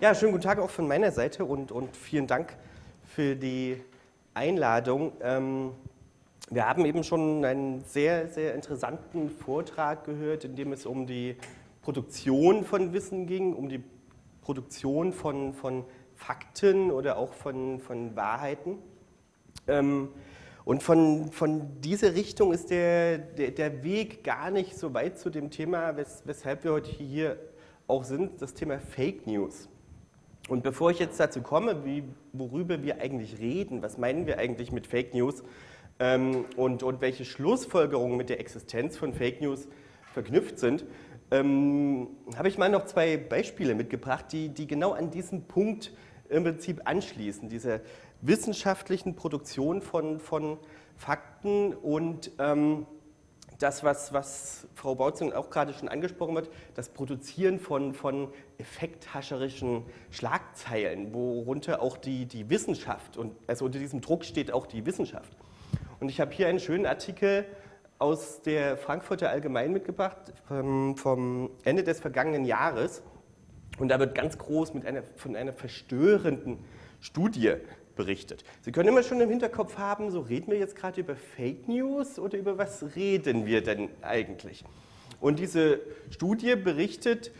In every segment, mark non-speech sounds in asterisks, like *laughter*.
Ja, schönen guten Tag auch von meiner Seite und, und vielen Dank für die Einladung. Ähm, wir haben eben schon einen sehr, sehr interessanten Vortrag gehört, in dem es um die Produktion von Wissen ging, um die Produktion von, von Fakten oder auch von, von Wahrheiten. Ähm, und von, von dieser Richtung ist der, der, der Weg gar nicht so weit zu dem Thema, wes, weshalb wir heute hier auch sind, das Thema Fake News. Und bevor ich jetzt dazu komme, wie, worüber wir eigentlich reden, was meinen wir eigentlich mit Fake News ähm, und, und welche Schlussfolgerungen mit der Existenz von Fake News verknüpft sind, ähm, habe ich mal noch zwei Beispiele mitgebracht, die, die genau an diesen Punkt im Prinzip anschließen, diese wissenschaftlichen Produktion von, von Fakten und ähm, das, was, was Frau Bautzing auch gerade schon angesprochen hat, das Produzieren von, von effekthascherischen Schlagzeilen, worunter auch die, die Wissenschaft, und also unter diesem Druck steht auch die Wissenschaft. Und ich habe hier einen schönen Artikel aus der Frankfurter Allgemein mitgebracht, vom, vom Ende des vergangenen Jahres. Und da wird ganz groß mit einer, von einer verstörenden Studie berichtet. Sie können immer schon im Hinterkopf haben, so reden wir jetzt gerade über Fake News oder über was reden wir denn eigentlich? Und diese Studie berichtet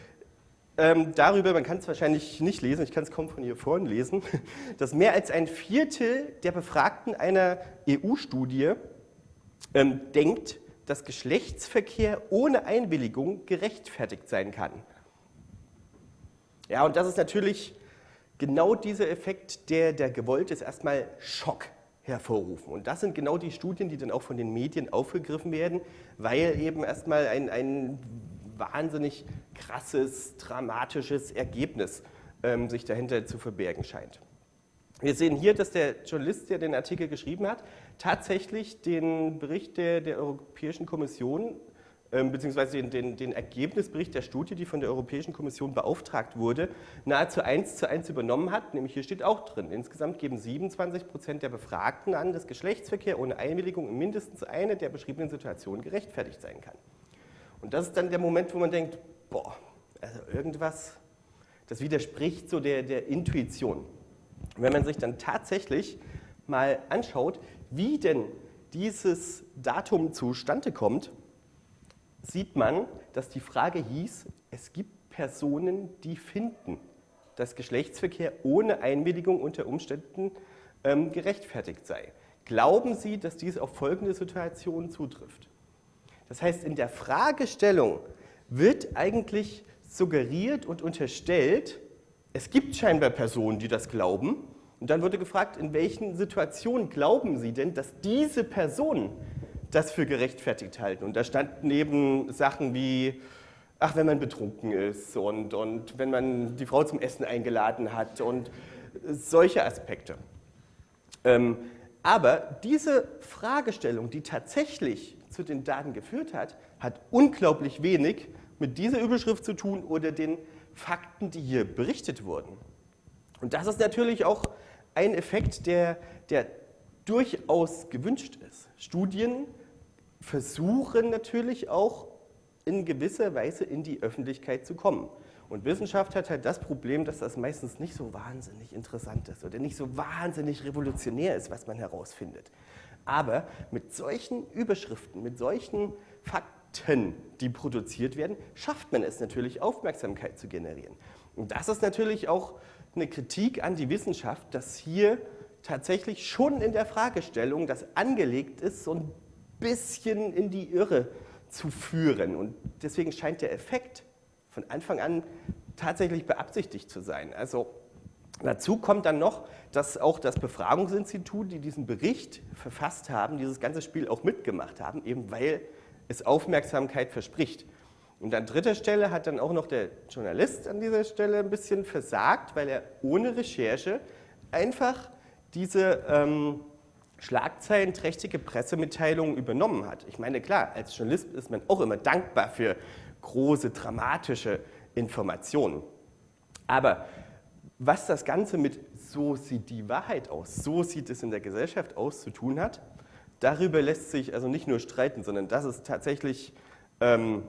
ähm, darüber, man kann es wahrscheinlich nicht lesen, ich kann es kaum von hier vorne lesen, *laughs* dass mehr als ein Viertel der Befragten einer EU-Studie ähm, denkt, dass Geschlechtsverkehr ohne Einwilligung gerechtfertigt sein kann. Ja, und das ist natürlich genau dieser Effekt, der, der gewollt ist, erstmal Schock hervorrufen. Und das sind genau die Studien, die dann auch von den Medien aufgegriffen werden, weil eben erstmal ein, ein wahnsinnig krasses, dramatisches Ergebnis ähm, sich dahinter zu verbergen scheint. Wir sehen hier, dass der Journalist, der den Artikel geschrieben hat, tatsächlich den Bericht der, der Europäischen Kommission beziehungsweise den, den, den, Ergebnisbericht der Studie, die von der Europäischen Kommission beauftragt wurde, nahezu eins zu eins übernommen hat. Nämlich hier steht auch drin, insgesamt geben 27 Prozent der Befragten an, dass Geschlechtsverkehr ohne Einwilligung in mindestens eine der beschriebenen Situationen gerechtfertigt sein kann. Und das ist dann der Moment, wo man denkt, boah, also irgendwas, das widerspricht so der, der Intuition. wenn man sich dann tatsächlich mal anschaut, wie denn dieses Datum zustande kommt, sieht man, dass die Frage hieß, es gibt Personen, die finden, dass Geschlechtsverkehr ohne Einwilligung unter Umständen ähm, gerechtfertigt sei. Glauben Sie, dass dies auf folgende Situationen zutrifft? Das heißt, in der Fragestellung wird eigentlich suggeriert und unterstellt, es gibt scheinbar Personen, die das glauben. Und dann wurde gefragt, in welchen Situationen glauben Sie denn, dass diese Personen das für gerechtfertigt halten. Und da standen eben Sachen wie, ach, wenn man betrunken ist und, und wenn man die Frau zum Essen eingeladen hat und solche Aspekte. Ähm, aber diese Fragestellung, die tatsächlich zu den Daten geführt hat, hat unglaublich wenig mit dieser Überschrift zu tun oder den Fakten, die hier berichtet wurden. Und das ist natürlich auch ein Effekt, der, der durchaus gewünscht ist. Studien versuchen natürlich auch in gewisser Weise in die Öffentlichkeit zu kommen. Und Wissenschaft hat halt das Problem, dass das meistens nicht so wahnsinnig interessant ist oder nicht so wahnsinnig revolutionär ist, was man herausfindet. Aber mit solchen Überschriften, mit solchen Fakten, die produziert werden, schafft man es natürlich, Aufmerksamkeit zu generieren. Und das ist natürlich auch eine Kritik an die Wissenschaft, dass hier tatsächlich schon in der Fragestellung das angelegt ist, so ein bisschen in die Irre zu führen. Und deswegen scheint der Effekt von Anfang an tatsächlich beabsichtigt zu sein. Also dazu kommt dann noch, dass auch das Befragungsinstitut, die diesen Bericht verfasst haben, dieses ganze Spiel auch mitgemacht haben, eben weil es Aufmerksamkeit verspricht. Und an dritter Stelle hat dann auch noch der Journalist an dieser Stelle ein bisschen versagt, weil er ohne Recherche einfach diese ähm, schlagzeilenträchtige Pressemitteilungen übernommen hat. Ich meine, klar, als Journalist ist man auch immer dankbar für große, dramatische Informationen. Aber was das Ganze mit so sieht die Wahrheit aus, so sieht es in der Gesellschaft aus zu tun hat, darüber lässt sich also nicht nur streiten, sondern das ist tatsächlich ähm,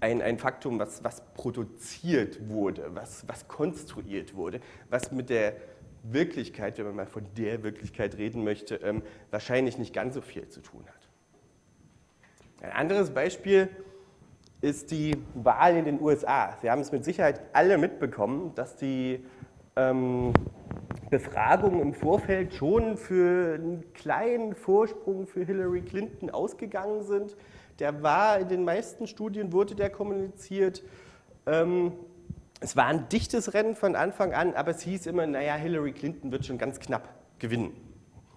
ein, ein Faktum, was, was produziert wurde, was, was konstruiert wurde, was mit der Wirklichkeit, wenn man mal von der Wirklichkeit reden möchte, ähm, wahrscheinlich nicht ganz so viel zu tun hat. Ein anderes Beispiel ist die Wahl in den USA. Sie haben es mit Sicherheit alle mitbekommen, dass die ähm, Befragungen im Vorfeld schon für einen kleinen Vorsprung für Hillary Clinton ausgegangen sind. Der war in den meisten Studien, wurde der kommuniziert. Ähm, es war ein dichtes Rennen von Anfang an, aber es hieß immer, naja, Hillary Clinton wird schon ganz knapp gewinnen.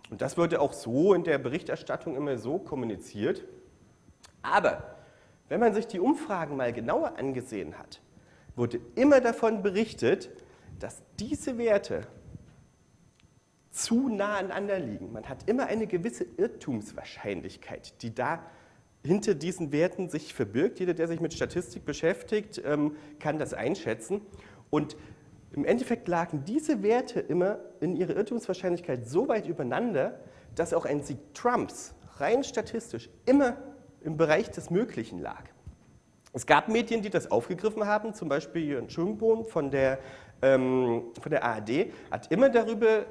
Und das wurde auch so in der Berichterstattung immer so kommuniziert. Aber wenn man sich die Umfragen mal genauer angesehen hat, wurde immer davon berichtet, dass diese Werte zu nah aneinander liegen. Man hat immer eine gewisse Irrtumswahrscheinlichkeit, die da hinter diesen Werten sich verbirgt. Jeder, der sich mit Statistik beschäftigt, ähm, kann das einschätzen. Und im Endeffekt lagen diese Werte immer in ihrer Irrtumswahrscheinlichkeit so weit übereinander, dass auch ein Sieg Trumps rein statistisch immer im Bereich des Möglichen lag. Es gab Medien, die das aufgegriffen haben, zum Beispiel Jörn Schönbohm von der, ähm, von der ARD hat immer darüber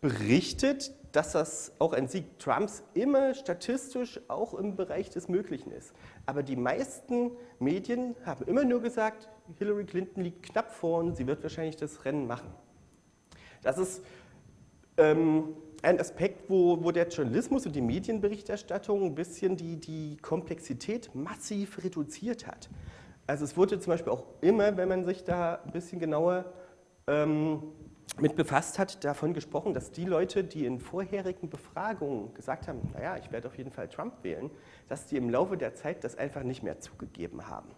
berichtet, dass das auch ein Sieg Trumps immer statistisch auch im Bereich des Möglichen ist. Aber die meisten Medien haben immer nur gesagt, Hillary Clinton liegt knapp vor sie wird wahrscheinlich das Rennen machen. Das ist ähm, ein Aspekt, wo, wo, der Journalismus und die Medienberichterstattung ein bisschen die, die Komplexität massiv reduziert hat. Also es wurde zum Beispiel auch immer, wenn man sich da ein bisschen genauer ähm, mit befasst hat, davon gesprochen, dass die Leute, die in vorherigen Befragungen gesagt haben, naja, ich werde auf jeden Fall Trump wählen, dass die im Laufe der Zeit das einfach nicht mehr zugegeben haben.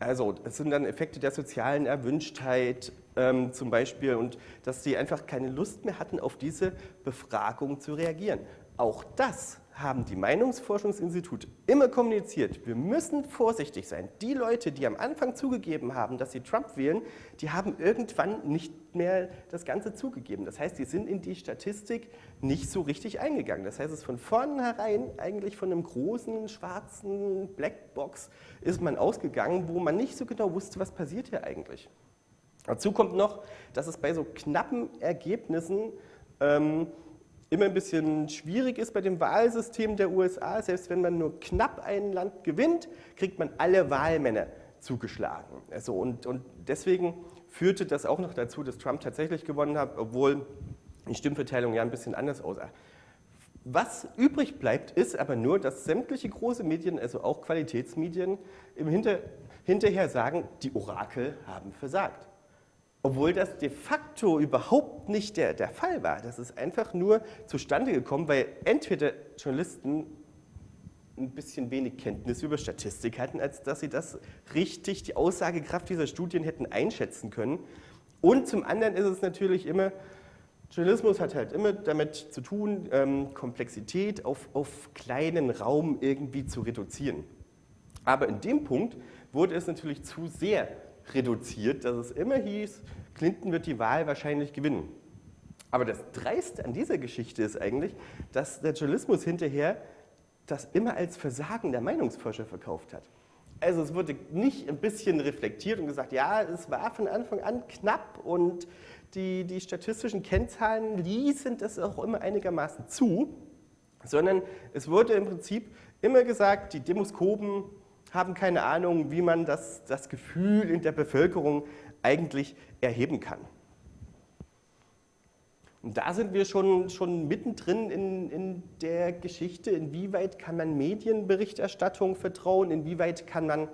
Also es sind dann Effekte der sozialen Erwünschtheit ähm, zum Beispiel und dass sie einfach keine Lust mehr hatten, auf diese Befragung zu reagieren. Auch das haben die Meinungsforschungsinstitute immer kommuniziert. Wir müssen vorsichtig sein. Die Leute, die am Anfang zugegeben haben, dass sie Trump wählen, die haben irgendwann nicht mehr das Ganze zugegeben. Das heißt, die sind in die Statistik nicht so richtig eingegangen. Das heißt, es ist von vornherein eigentlich von einem großen, schwarzen Blackbox ist man ausgegangen, wo man nicht so genau wusste, was passiert hier eigentlich. Dazu kommt noch, dass es bei so knappen Ergebnissen ähm, immer ein bisschen schwierig ist bei dem Wahlsystem der USA. Selbst wenn man nur knapp ein Land gewinnt, kriegt man alle Wahlmänner zugeschlagen. Also und, und deswegen führte das auch noch dazu, dass Trump tatsächlich gewonnen hat, obwohl die Stimmverteilung ja ein bisschen anders aussah. Was übrig bleibt, ist aber nur, dass sämtliche große Medien, also auch Qualitätsmedien, im Hinter, hinterher sagen, die Orakel haben versagt. Obwohl das de facto überhaupt nicht der, der Fall war. Das ist einfach nur zustande gekommen, weil entweder Journalisten ein bisschen wenig Kenntnis über Statistik hatten, als dass sie das richtig, die Aussagekraft dieser Studien hätten einschätzen können. Und zum anderen ist es natürlich immer, Journalismus hat halt immer damit zu tun, ähm, Komplexität auf, auf kleinen Raum irgendwie zu reduzieren. Aber in dem Punkt wurde es natürlich zu sehr reduziert, dass es immer hieß, Clinton wird die Wahl wahrscheinlich gewinnen. Aber das Dreiste an dieser Geschichte ist eigentlich, dass der Journalismus hinterher das immer als Versagen der Meinungsforscher verkauft hat. Also es wurde nicht ein bisschen reflektiert und gesagt, ja, es war von Anfang an knapp und die, die statistischen Kennzahlen ließen das auch immer einigermaßen zu, sondern es wurde im Prinzip immer gesagt, die Demoskopen haben keine Ahnung, wie man das, das Gefühl in der Bevölkerung eigentlich erheben kann. Und da sind wir schon, schon mittendrin in, in der Geschichte, inwieweit kann man Medienberichterstattung vertrauen, inwieweit kann man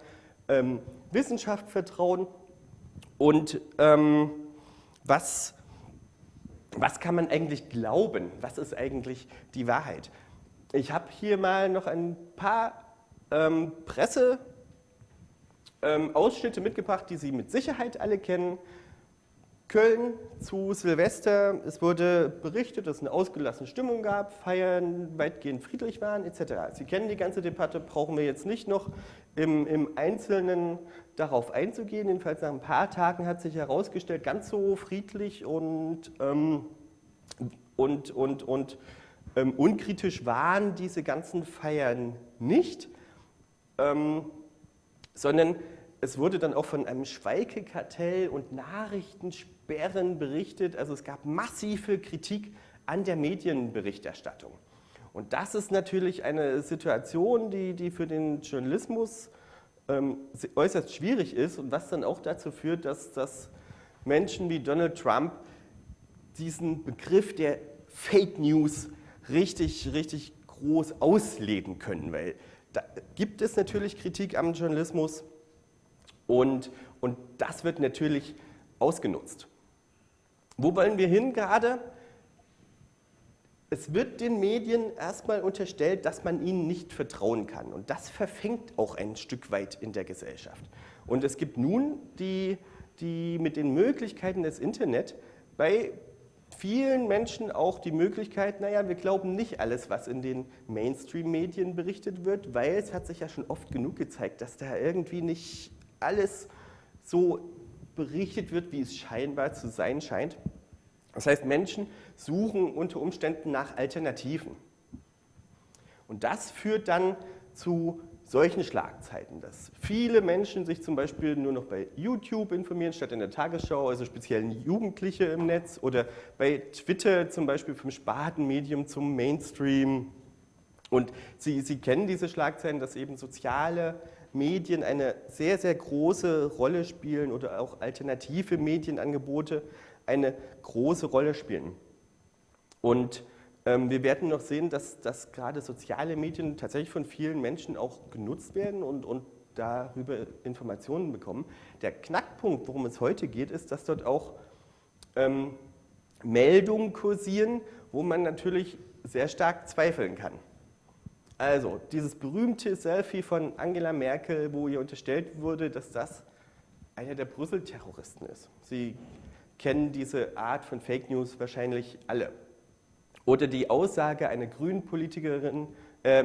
ähm, Wissenschaft vertrauen und ähm, was, was kann man eigentlich glauben, was ist eigentlich die Wahrheit. Ich habe hier mal noch ein paar ähm, Presseausschnitte ähm, mitgebracht, die Sie mit Sicherheit alle kennen. Köln zu Silvester, es wurde berichtet, dass es eine ausgelassene Stimmung gab, Feiern weitgehend friedlich waren etc. Sie kennen die ganze Debatte, brauchen wir jetzt nicht noch im, im Einzelnen darauf einzugehen. Jedenfalls nach ein paar Tagen hat sich herausgestellt, ganz so friedlich und, ähm, und, und, und ähm, unkritisch waren diese ganzen Feiern nicht. Ähm, sondern es wurde dann auch von einem Schweigekartell und Nachrichtensperren berichtet. Also es gab massive Kritik an der Medienberichterstattung. Und das ist natürlich eine Situation, die, die für den Journalismus ähm, äußerst schwierig ist und was dann auch dazu führt, dass, dass Menschen wie Donald Trump diesen Begriff der Fake News richtig, richtig groß ausleben können, weil da gibt es natürlich Kritik am Journalismus und, und das wird natürlich ausgenutzt. Wo wollen wir hin gerade? Es wird den Medien erstmal unterstellt, dass man ihnen nicht vertrauen kann. Und das verfängt auch ein Stück weit in der Gesellschaft. Und es gibt nun die, die mit den Möglichkeiten des Internet bei vielen Menschen auch die Möglichkeit, naja, wir glauben nicht alles, was in den Mainstream-Medien berichtet wird, weil es hat sich ja schon oft genug gezeigt, dass da irgendwie nicht alles so berichtet wird, wie es scheinbar zu sein scheint. Das heißt, Menschen suchen unter Umständen nach Alternativen. Und das führt dann zu solchen Schlagzeiten, dass viele Menschen sich zum Beispiel nur noch bei YouTube informieren, statt in der Tagesschau, also speziell Jugendliche im Netz, oder bei Twitter zum Beispiel vom Spatenmedium zum Mainstream. Und Sie, Sie kennen diese Schlagzeilen, dass eben soziale Medien eine sehr, sehr große Rolle spielen oder auch alternative Medienangebote eine große Rolle spielen. Und wir werden noch sehen, dass, dass gerade soziale Medien tatsächlich von vielen Menschen auch genutzt werden und, und darüber Informationen bekommen. Der Knackpunkt, worum es heute geht, ist, dass dort auch ähm, Meldungen kursieren, wo man natürlich sehr stark zweifeln kann. Also, dieses berühmte Selfie von Angela Merkel, wo ihr unterstellt wurde, dass das einer der Brüssel-Terroristen ist. Sie kennen diese Art von Fake News wahrscheinlich alle. Oder die Aussage einer grünen Politikerin, äh,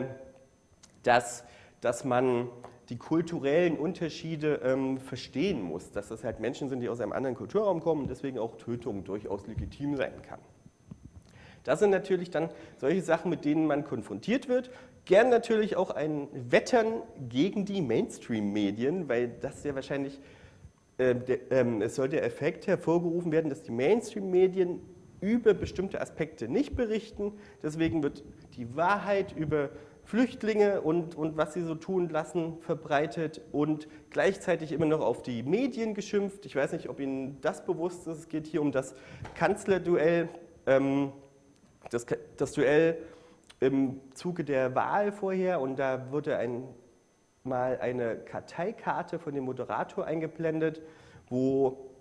dass, dass man die kulturellen Unterschiede ähm, verstehen muss, dass das halt Menschen sind, die aus einem anderen Kulturraum kommen und deswegen auch Tötung durchaus legitim sein kann. Das sind natürlich dann solche Sachen, mit denen man konfrontiert wird. Gern natürlich auch ein Wettern gegen die Mainstream-Medien, weil das ja wahrscheinlich, äh, der, äh, es soll der Effekt hervorgerufen werden, dass die Mainstream-Medien über bestimmte Aspekte nicht berichten. Deswegen wird die Wahrheit über Flüchtlinge und, und was sie so tun lassen verbreitet und gleichzeitig immer noch auf die Medien geschimpft. Ich weiß nicht, ob Ihnen das bewusst ist. Es geht hier um das Kanzlerduell. Ähm, das, das Duell im Zuge der Wahl vorher und da wurde ein, mal eine Karteikarte von dem Moderator eingeblendet, wo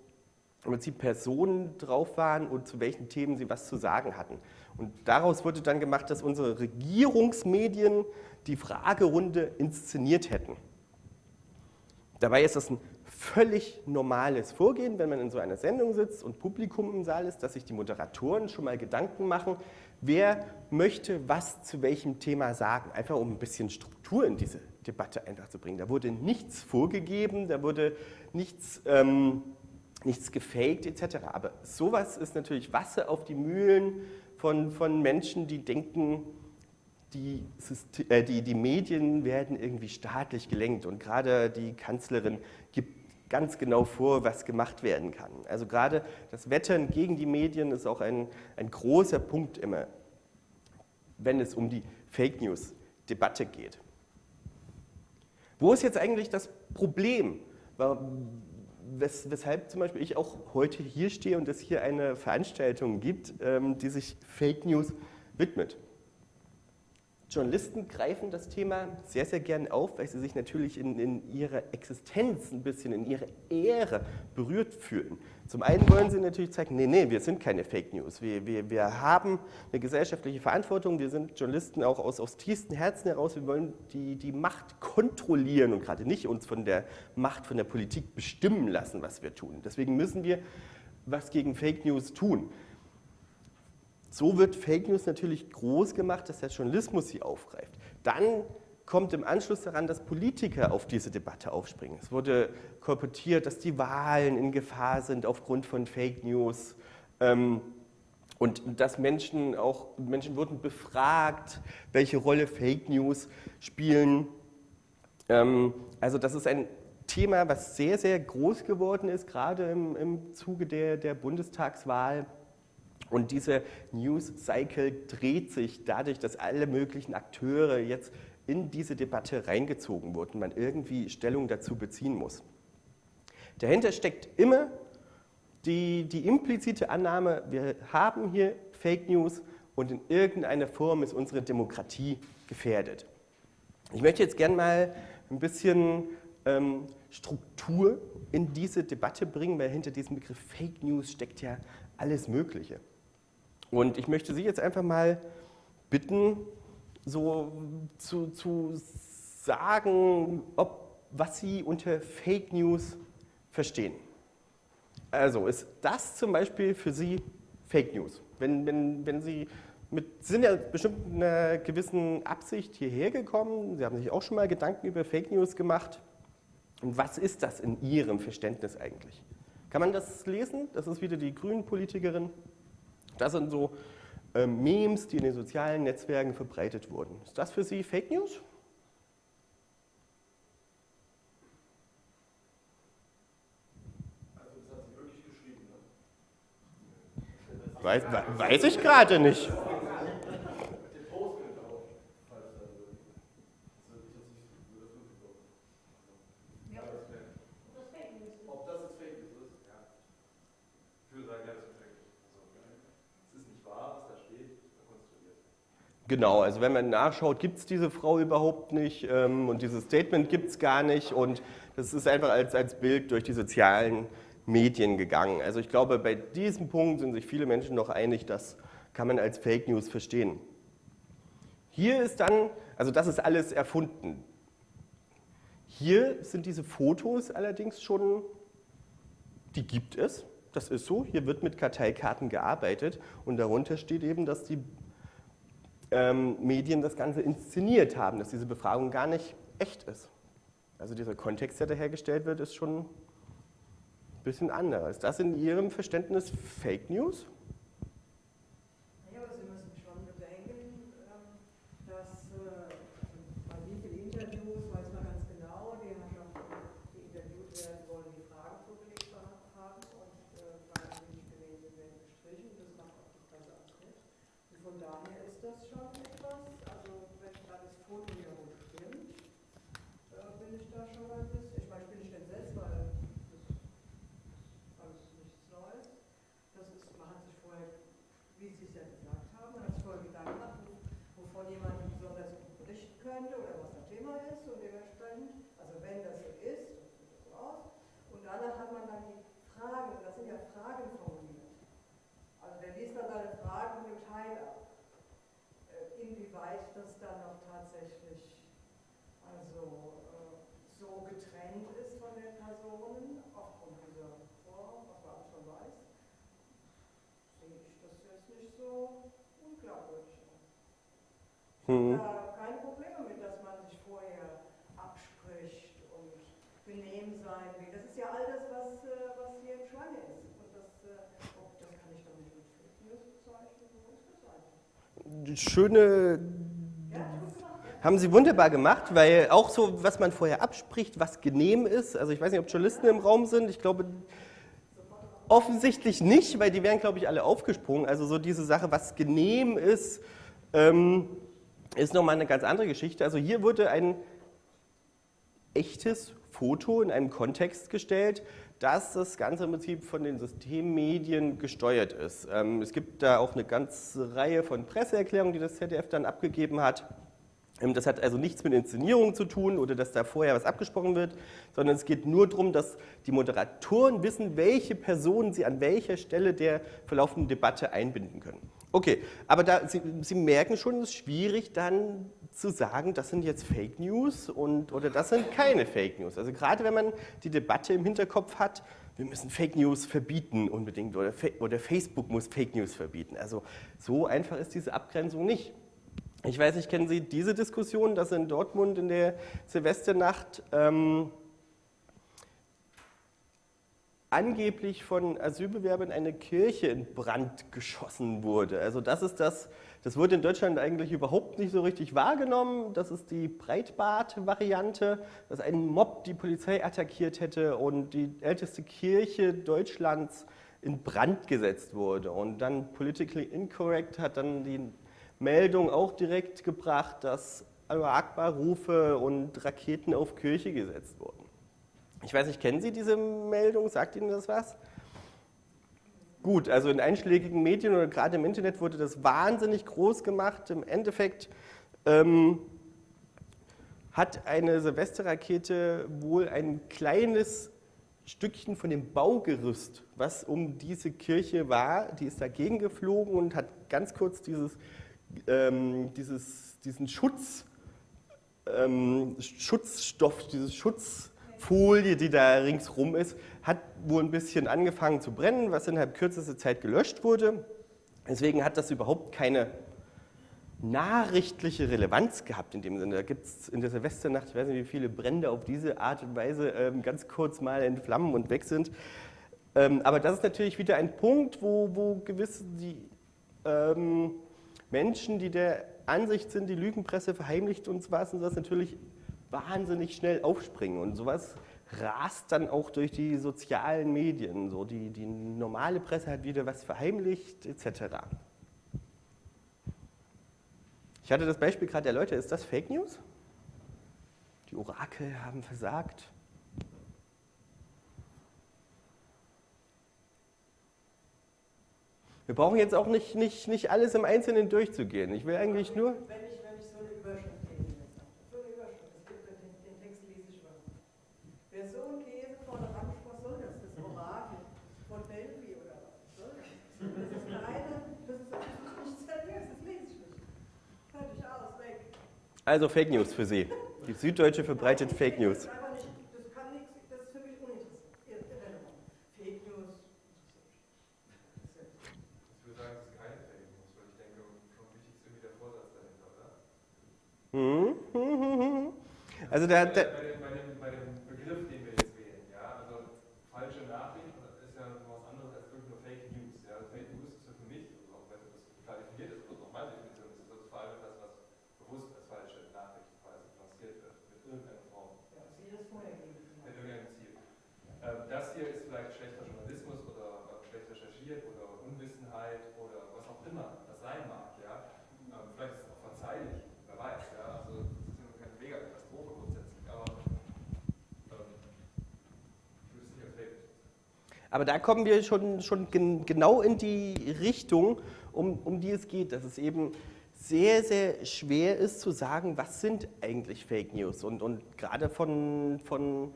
im Prinzip Personen drauf waren und zu welchen Themen sie was zu sagen hatten. Und daraus wurde dann gemacht, dass unsere Regierungsmedien die Fragerunde inszeniert hätten. Dabei ist das ein völlig normales Vorgehen, wenn man in so einer Sendung sitzt und Publikum im Saal ist, dass sich die Moderatoren schon mal Gedanken machen, wer möchte was zu welchem Thema sagen, einfach um ein bisschen Struktur in diese Debatte einfach zu bringen. Da wurde nichts vorgegeben, da wurde nichts, ähm, nichts gefaked etc. Aber sowas ist natürlich Wasser auf die Mühlen von, von Menschen, die denken, die, äh, die, die Medien werden irgendwie staatlich gelenkt und gerade die Kanzlerin gibt ganz genau vor, was gemacht werden kann. Also gerade das Wettern gegen die Medien ist auch ein, ein großer Punkt immer, wenn es um die Fake News-Debatte geht. Wo ist jetzt eigentlich das Problem? Wes weshalb zum Beispiel ich auch heute hier stehe und es hier eine Veranstaltung gibt, ähm, die sich Fake News widmet. Journalisten greifen das Thema sehr, sehr gern auf, weil sie sich natürlich in, in ihrer Existenz ein bisschen, in ihrer Ehre berührt fühlen. Zum einen wollen sie natürlich zeigen, nee, nee, wir sind keine Fake News. Wir, wir, wir haben eine gesellschaftliche Verantwortung, wir sind Journalisten auch aus, aus tiefstem Herzen heraus, wir wollen die, die Macht kontrollieren und gerade nicht uns von der Macht, von der Politik bestimmen lassen, was wir tun. Deswegen müssen wir was gegen Fake News tun. So wird Fake News natürlich groß gemacht, dass der Journalismus sie aufgreift. Dann kommt im Anschluss daran, dass Politiker auf diese Debatte aufspringen. Es wurde kolportiert, dass die Wahlen in Gefahr sind aufgrund von Fake News. Ähm, und dass Menschen auch, Menschen wurden befragt, welche Rolle Fake News spielen. Ähm, also das ist ein Thema, was sehr, sehr groß geworden ist, gerade im, im Zuge der, der Bundestagswahl. Und diese News Cycle dreht sich dadurch, dass alle möglichen Akteure jetzt in diese Debatte reingezogen wurden, man irgendwie Stellung dazu beziehen muss. Dahinter steckt immer die, die implizite Annahme, wir haben hier Fake News und in irgendeiner Form ist unsere Demokratie gefährdet. Ich möchte jetzt gerne mal ein bisschen ähm, Struktur in diese Debatte bringen, weil hinter diesem Begriff Fake News steckt ja alles Mögliche. Und ich möchte Sie jetzt einfach mal bitten, so zu, zu sagen, ob, was Sie unter Fake News verstehen. Also ist das zum Beispiel für Sie Fake News? Wenn, wenn, wenn Sie mit, sind ja bestimmt einer gewissen Absicht hierher gekommen, Sie haben sich auch schon mal Gedanken über Fake News gemacht. Und was ist das in Ihrem Verständnis eigentlich? Kann man das lesen? Das ist wieder die Grünen-Politikerin. Das sind so äh, Memes, die in den sozialen Netzwerken verbreitet wurden. Ist das für Sie Fake News? Weiß, weiß ich gerade nicht. Genau, also wenn man nachschaut, gibt es diese Frau überhaupt nicht ähm, und dieses Statement gibt es gar nicht und das ist einfach als, als Bild durch die sozialen Medien gegangen. Also ich glaube, bei diesem Punkt sind sich viele Menschen noch einig, das kann man als Fake News verstehen. Hier ist dann, also das ist alles erfunden. Hier sind diese Fotos allerdings schon, die gibt es, das ist so, hier wird mit Karteikarten gearbeitet und darunter steht eben, dass die ähm, Medien das Ganze inszeniert haben, dass diese Befragung gar nicht echt ist. Also dieser Kontext, der da hergestellt wird, ist schon ein bisschen anderer. Ist das in Ihrem Verständnis Fake News? Mhm. keine Probleme mit, dass man sich vorher abspricht und benehmen sein will. Das ist ja all das, was, äh, was hier im Schwange ist. Und das, äh, oh, das kann ich doch nicht mit Fake News bezeichnen. So ist das einfach. Schöne haben Sie wunderbar gemacht, weil auch so, was man vorher abspricht, was genehm ist, also ich weiß nicht, ob Journalisten im Raum sind, ich glaube offensichtlich nicht, weil die wären, glaube ich, alle aufgesprungen. Also so diese Sache, was genehm ist, ähm, ist nochmal eine ganz andere Geschichte. Also hier wurde ein echtes Foto in einem Kontext gestellt, dass das Ganze im Prinzip von den Systemmedien gesteuert ist. Ähm, es gibt da auch eine ganze Reihe von Presseerklärungen, die das ZDF dann abgegeben hat. Ähm, das hat also nichts mit Inszenierung zu tun oder dass da vorher was abgesprochen wird, sondern es geht nur darum, dass die Moderatoren wissen, welche Personen sie an welcher Stelle der verlaufenden Debatte einbinden können. Okay, aber da, Sie, Sie merken schon, es ist schwierig dann zu sagen, das sind jetzt Fake News und, oder das sind keine Fake News. Also gerade wenn man die Debatte im Hinterkopf hat, wir müssen Fake News verbieten unbedingt oder, oder Facebook muss Fake News verbieten. Also so einfach ist diese Abgrenzung nicht. Ich weiß nicht, kennen Sie diese Diskussion, dass in Dortmund in der Silvesternacht ähm, angeblich von Asylbewerbern eine Kirche in Brand geschossen wurde. Also das ist das, das wurde in Deutschland eigentlich überhaupt nicht so richtig wahrgenommen. Das ist die Breitbart-Variante, dass ein Mob die Polizei attackiert hätte und die älteste Kirche Deutschlands in Brand gesetzt wurde. Und dann Politically Incorrect hat dann die Meldung auch direkt gebracht, dass Akbar-Rufe und Raketen auf Kirche gesetzt wurden. Ich weiß nicht, kennen Sie diese Meldung? Sagt Ihnen das was? Gut, also in einschlägigen Medien oder gerade im Internet wurde das wahnsinnig groß gemacht. Im Endeffekt ähm, hat eine Silvesterrakete wohl ein kleines Stückchen von dem Baugerüst, was um diese Kirche war, die ist dagegen geflogen und hat ganz kurz dieses, ähm, dieses, diesen Schutz, ähm, Schutzstoff, dieses Schutzfolie, die da ringsrum ist, hat wohl ein bisschen angefangen zu brennen, was innerhalb kürzester Zeit gelöscht wurde. Deswegen hat das überhaupt keine nachrichtliche Relevanz gehabt in dem Sinne. Da gibt es in der Silvesternacht, ich weiß nicht, wie viele Brände auf diese Art und Weise ähm, ganz kurz mal entflammen und weg sind. Ähm, aber das ist natürlich wieder ein Punkt, wo, wo gewisse die, ähm, Menschen, die der Ansicht sind, die Lügenpresse verheimlicht uns was und sowas, natürlich wahnsinnig schnell aufspringen. Und sowas rast dann auch durch die sozialen Medien. So die, die normale Presse hat wieder was verheimlicht, etc. Ich hatte das Beispiel gerade der Leute, ist das Fake News? Die Orakel haben versagt. Wir brauchen jetzt auch nicht, nicht, nicht alles im Einzelnen durchzugehen. Ich will eigentlich nur... Wenn ich, wenn ich so eine Überschrift lese, so eine Überschrift, es gibt den, den Text lese ich mal. Wer so einen Käse vor der Hand, was soll das? Das Orakel von Delphi oder was? Was soll das? Das ist keine, das ist, das ist nicht seriös, das lese ich nicht. Fertig aus, weg. Also Fake News für Sie. Die Süddeutsche verbreitet Fake News. Das ist einfach *laughs* nicht, das kann nichts, das ist für mich uninteressant, irrelevant. Fake News. Ich würde sagen, es ist keine Fake News, weil ich denke, schon wichtig ist irgendwie der Vorsatz dahinter, oder? Mhm. Also der, bei, der, bei, dem, bei, dem, bei dem Begriff, den wir jetzt wählen, ja, also falsche Nachricht ist ja noch was anderes als wirklich nur Fake News. Ja. Fake News ist ja für mich, also auch wenn das klar definiert ist, oder auch meine Definition ist, ist das vor allem etwas, was bewusst als falsche Nachricht quasi lanciert wird, mit irgendeiner Form, Ja, Sie das vorhergeben. mit irgendeinem Ziel. Ähm, das hier ist vielleicht schlechter Journalismus oder äh, schlecht recherchiert oder Unwissenheit oder was auch immer das sein mag, ja. Ähm, vielleicht ist es auch verzeihlich, wer weiß, ja. Also das ist ja keine Mega-Katastrophe grundsätzlich, aber ähm, ich würde es nicht als Fake News bezeichnen. Aber da kommen wir schon, schon gen, genau in die Richtung, um, um die es geht, dass es eben sehr, sehr schwer ist zu sagen, was sind eigentlich Fake News. Und, und gerade von, von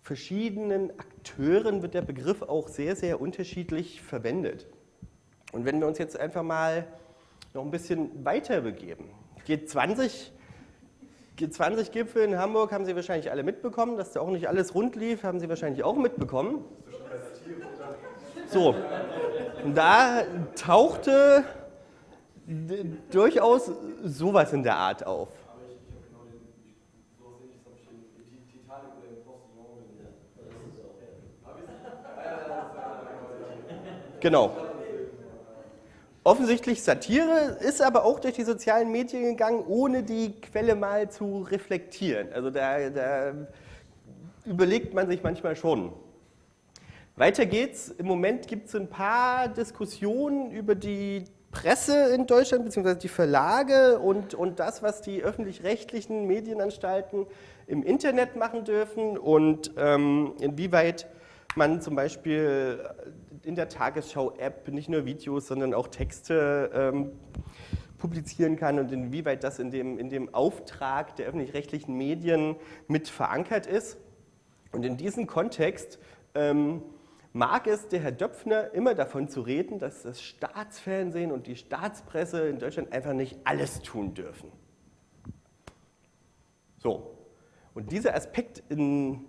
verschiedenen Akteuren wird der Begriff auch sehr, sehr unterschiedlich verwendet. Und wenn wir uns jetzt einfach mal noch ein bisschen weiter begeben. G20, G20-Gipfel in Hamburg haben Sie wahrscheinlich alle mitbekommen, dass da auch nicht alles rund lief, haben Sie wahrscheinlich auch mitbekommen. So, da tauchte durchaus sowas in der Art auf. Genau. Offensichtlich Satire, ist aber auch durch die sozialen Medien gegangen, ohne die Quelle mal zu reflektieren. Also da, da überlegt man sich manchmal schon. Weiter geht's. Im Moment gibt es ein paar Diskussionen über die Presse in Deutschland, beziehungsweise die Verlage und, und das, was die öffentlich-rechtlichen Medienanstalten im Internet machen dürfen und ähm, inwieweit man zum Beispiel in der Tagesschau-App nicht nur Videos, sondern auch Texte ähm, publizieren kann und inwieweit das in dem, in dem Auftrag der öffentlich-rechtlichen Medien mit verankert ist. Und in diesem Kontext ähm, mag es der Herr Döpfner immer davon zu reden, dass das Staatsfernsehen und die Staatspresse in Deutschland einfach nicht alles tun dürfen. So, und dieser Aspekt in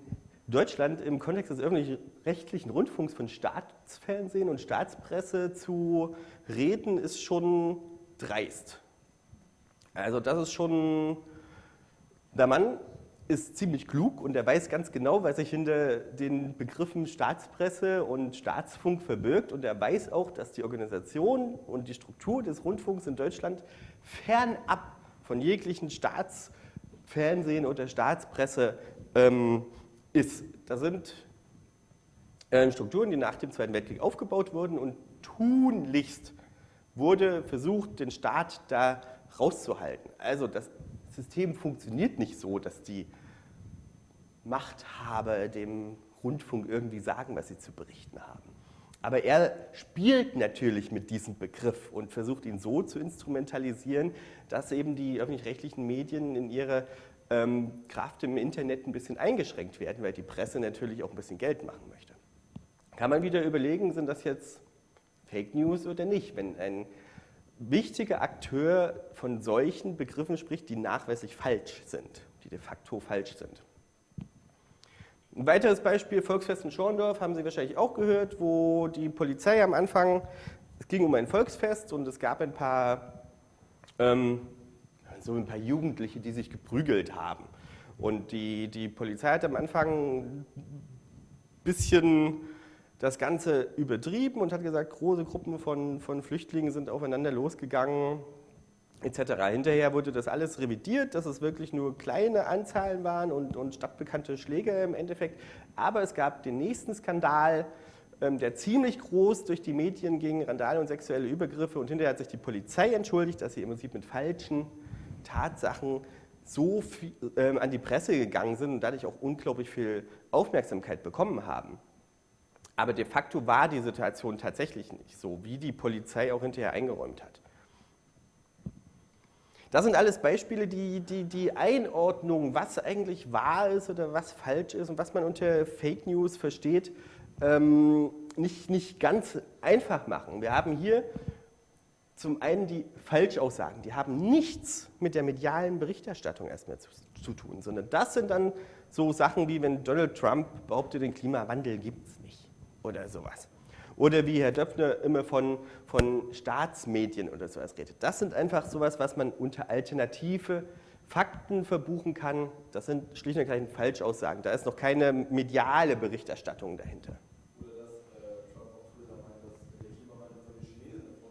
Deutschland im Kontext des öffentlich-rechtlichen Rundfunks von Staatsfernsehen und Staatspresse zu reden, ist schon dreist. Also das ist schon, der Mann ist ziemlich klug und er weiß ganz genau, was sich hinter den Begriffen Staatspresse und Staatsfunk verbirgt. Und er weiß auch, dass die Organisation und die Struktur des Rundfunks in Deutschland fernab von jeglichen Staatsfernsehen oder Staatspresse ähm, ist. Da sind äh, Strukturen, die nach dem Zweiten Weltkrieg aufgebaut wurden und tunlichst wurde versucht, den Staat da rauszuhalten. Also das System funktioniert nicht so, dass die Machthaber dem Rundfunk irgendwie sagen, was sie zu berichten haben. Aber er spielt natürlich mit diesem Begriff und versucht ihn so zu instrumentalisieren, dass eben die öffentlich-rechtlichen Medien in ihrer ähm, Kraft im Internet ein bisschen eingeschränkt werden, weil die Presse natürlich auch ein bisschen Geld machen möchte. Kann man wieder überlegen, sind das jetzt Fake News oder nicht? Wenn ein wichtiger Akteur von solchen Begriffen spricht, die nachweislich falsch sind, die de facto falsch sind. Ein weiteres Beispiel, Volksfest in Schorndorf, haben Sie wahrscheinlich auch gehört, wo die Polizei am Anfang, es ging um ein Volksfest und es gab ein paar, ähm, so ein paar Jugendliche, die sich geprügelt haben. Und die, die Polizei hat am Anfang ein bisschen das Ganze übertrieben und hat gesagt, große Gruppen von, von Flüchtlingen sind aufeinander losgegangen, etc. Hinterher wurde das alles revidiert, dass es wirklich nur kleine Anzahlen waren und, und stadtbekannte Schläge im Endeffekt. Aber es gab den nächsten Skandal, ähm, der ziemlich groß durch die Medien ging, Randale und sexuelle Übergriffe. Und hinterher hat sich die Polizei entschuldigt, dass sie im Prinzip mit falschen Tatsachen so viel, ähm, an die Presse gegangen sind und dadurch auch unglaublich viel Aufmerksamkeit bekommen haben. Aber de facto war die Situation tatsächlich nicht so, wie die Polizei auch hinterher eingeräumt hat. Das sind alles Beispiele, die, die die Einordnung, was eigentlich wahr ist oder was falsch ist und was man unter Fake News versteht, ähm, nicht, nicht ganz einfach machen. Wir haben hier zum einen die Falschaussagen, die haben nichts mit der medialen Berichterstattung erstmal zu, zu tun, sondern das sind dann so Sachen wie, wenn Donald Trump behauptet, den Klimawandel gibt es nicht oder sowas. Oder wie Herr Döpfner immer von, von Staatsmedien oder sowas redet. Das sind einfach sowas, was man unter alternative Fakten verbuchen kann. Das sind schlicht und ergreifend Falschaussagen. Da ist noch keine mediale Berichterstattung dahinter.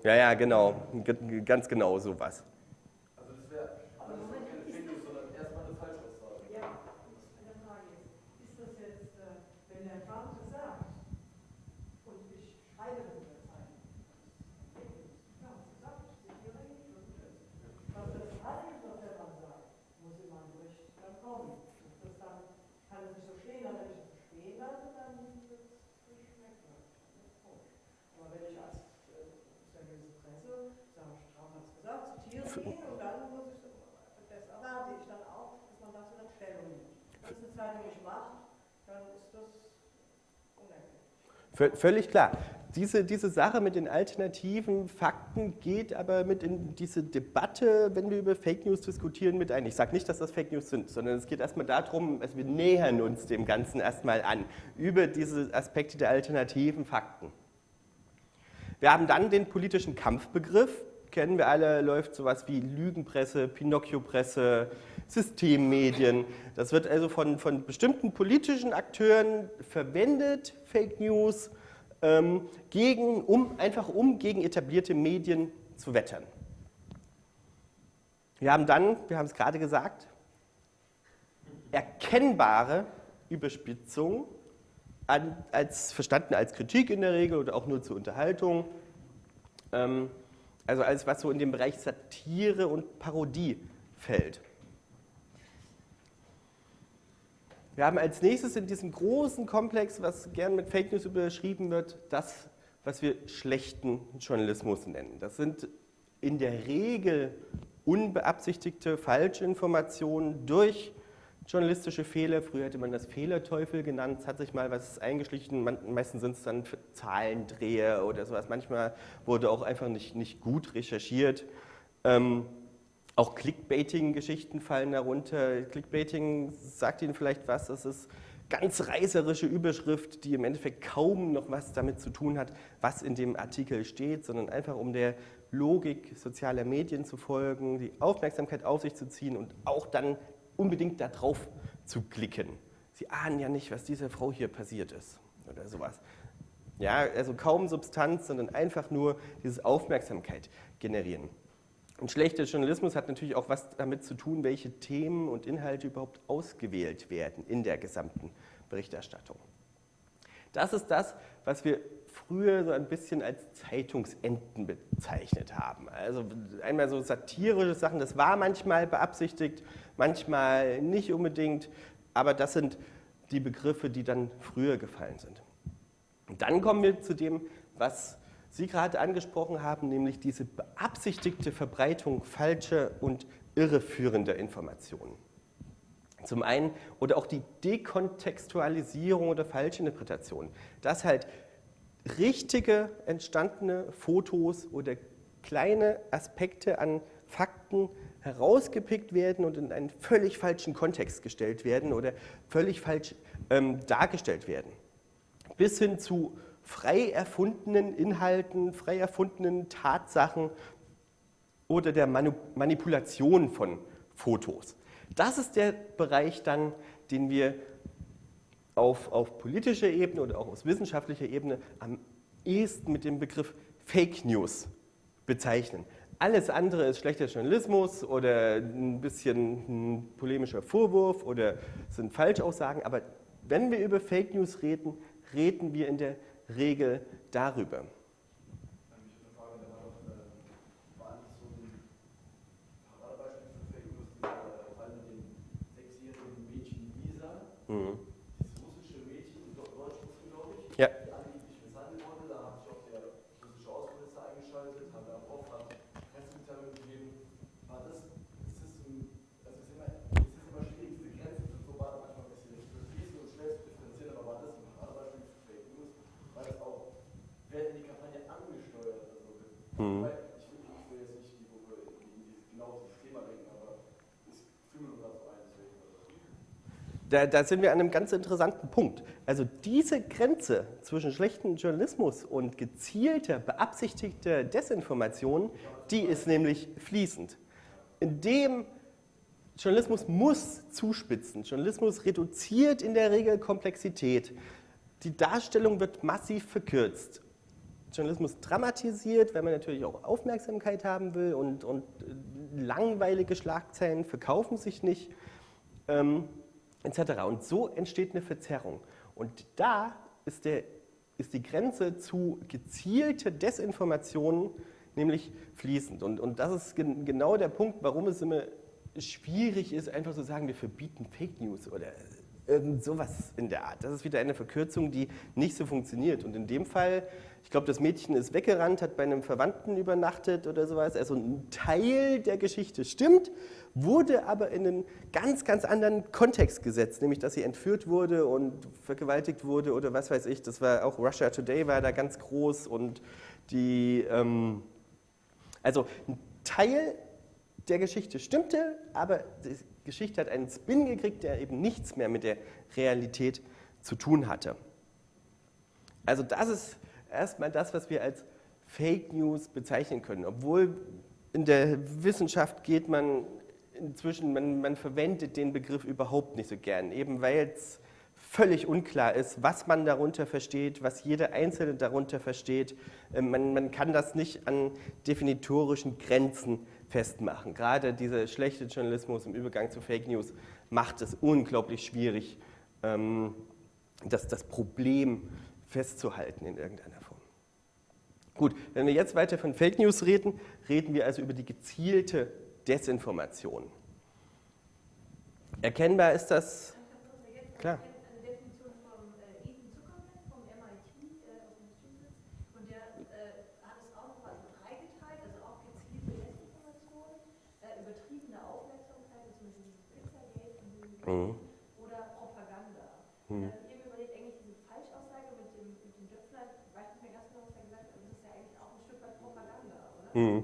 Äh, Ja, ja, genau. Ganz genau sowas. Völlig klar. Diese, diese Sache mit den alternativen Fakten geht aber mit in diese Debatte, wenn wir über Fake News diskutieren, mit ein. Ich sage nicht, dass das Fake News sind, sondern es geht erstmal darum, also wir nähern uns dem Ganzen erstmal an, über diese Aspekte der alternativen Fakten. Wir haben dann den politischen Kampfbegriff, kennen wir alle, läuft sowas wie Lügenpresse, Pinocchio-Presse, Systemmedien. Das wird also von, von bestimmten politischen Akteuren verwendet, Fake News, ähm, gegen, um, einfach um gegen etablierte Medien zu wettern. Wir haben dann, wir haben es gerade gesagt, erkennbare Überspitzung an, als, verstanden als Kritik in der Regel oder auch nur zur Unterhaltung. Ähm, also alles, was so in den Bereich Satire und Parodie fällt. Wir haben als nächstes in diesem großen Komplex, was gern mit Fake News überschrieben wird, das, was wir schlechten Journalismus nennen. Das sind in der Regel unbeabsichtigte Falschinformationen durch journalistische Fehler. Früher hätte man das Fehlerteufel genannt. Es hat sich mal was eingeschlichen. Meistens sind es dann Zahlendreher oder sowas. Manchmal wurde auch einfach nicht, nicht gut recherchiert. Ähm, auch Clickbaiting-Geschichten fallen darunter. Clickbaiting sagt Ihnen vielleicht was. Das ist ganz reißerische Überschrift, die im Endeffekt kaum noch was damit zu tun hat, was in dem Artikel steht, sondern einfach um der Logik sozialer Medien zu folgen, die Aufmerksamkeit auf sich zu ziehen und auch dann unbedingt darauf zu klicken. Sie ahnen ja nicht, was dieser Frau hier passiert ist oder sowas. Ja, also kaum Substanz, sondern einfach nur diese Aufmerksamkeit generieren. Und schlechter Journalismus hat natürlich auch was damit zu tun, welche Themen und Inhalte überhaupt ausgewählt werden in der gesamten Berichterstattung. Das ist das, was wir früher so ein bisschen als Zeitungsenten bezeichnet haben. Also einmal so satirische Sachen, das war manchmal beabsichtigt, manchmal nicht unbedingt, aber das sind die Begriffe, die dann früher gefallen sind. Und dann kommen wir zu dem, was Sie gerade angesprochen haben, nämlich diese beabsichtigte Verbreitung falscher und irreführender Informationen. Zum einen oder auch die Dekontextualisierung oder Falschinterpretation, dass halt richtige entstandene Fotos oder kleine Aspekte an Fakten herausgepickt werden und in einen völlig falschen Kontext gestellt werden oder völlig falsch ähm, dargestellt werden. Bis hin zu frei erfundenen Inhalten, frei erfundenen Tatsachen oder der Manipulation von Fotos. Das ist der Bereich dann, den wir auf, auf politischer Ebene oder auch aus wissenschaftlicher Ebene am ehesten mit dem Begriff Fake News bezeichnen. Alles andere ist schlechter Journalismus oder ein bisschen ein polemischer Vorwurf oder sind Falschaussagen, aber wenn wir über Fake News reden, reden wir in der Regel darüber. Mhm. Das russische Mädchen, in Deutsch glaube ich, ja. die angeblich misshandelt wurde. Da hat sich auch der russische Außenminister eingeschaltet, hat Lavrov hat Pressemitteilung gegeben. War das, ist das ein, also ist immer, es ist immer schwierig, diese Grenzen zu so manchmal ein bisschen fließen und schnell zu differenzieren, aber war das ein Paradebeispiel für Fake News? War das auch, wer hat die Kampagne angesteuert? Also, mhm. ich, will, ich will jetzt nicht die, wo wir in, in, genau dieses Thema denken, aber es fühlen wir gerade so ein, deswegen. Da, da, sind wir an einem ganz interessanten Punkt. Also diese Grenze zwischen schlechtem Journalismus und gezielter, beabsichtigter Desinformation, die ist nämlich fließend. Indem Journalismus muss zuspitzen. Journalismus reduziert in der Regel Komplexität. Die Darstellung wird massiv verkürzt. Journalismus dramatisiert, weil man natürlich auch Aufmerksamkeit haben will und, und langweilige Schlagzeilen verkaufen sich nicht. Ähm, etc. Und so entsteht eine Verzerrung. Und da ist, der, ist die Grenze zu gezielter Desinformation nämlich fließend. Und, und das ist gen genau der Punkt, warum es immer schwierig ist, einfach zu sagen, wir verbieten Fake News oder irgend sowas in der Art. Das ist wieder eine Verkürzung, die nicht so funktioniert. Und in dem Fall, ich glaube, das Mädchen ist weggerannt, hat bei einem Verwandten übernachtet oder sowas. Also ein Teil der Geschichte stimmt, wurde aber in einen ganz, ganz anderen Kontext gesetzt, nämlich dass sie entführt wurde und vergewaltigt wurde oder was weiß ich. Das war auch Russia Today war da ganz groß und die, ähm, also ein Teil der Geschichte stimmte, aber die Geschichte hat einen Spin gekriegt, der eben nichts mehr mit der Realität zu tun hatte. Also das ist erstmal das, was wir als Fake News bezeichnen können. Obwohl in der Wissenschaft geht man inzwischen, man, man verwendet den Begriff überhaupt nicht so gern, eben weil es völlig unklar ist, was man darunter versteht, was jeder Einzelne darunter versteht. Ähm, man, man kann das nicht an definitorischen Grenzen festmachen. Gerade dieser schlechte Journalismus im Übergang zu Fake News macht es unglaublich schwierig, ähm, das, das Problem festzuhalten in irgendeiner Form. Gut, wenn wir jetzt weiter von Fake News reden, reden wir also über die gezielte Desinformation. Erkennbar ist das, klar. Mhm. Oder Propaganda. Mhm. Ich habe überlegt, eigentlich diese Falschaussage mit dem, mit dem Döpfner, ich weiß nicht mehr ganz genau, was er gesagt hat, aber das ist ja eigentlich auch ein Stück weit Propaganda, oder? Mhm.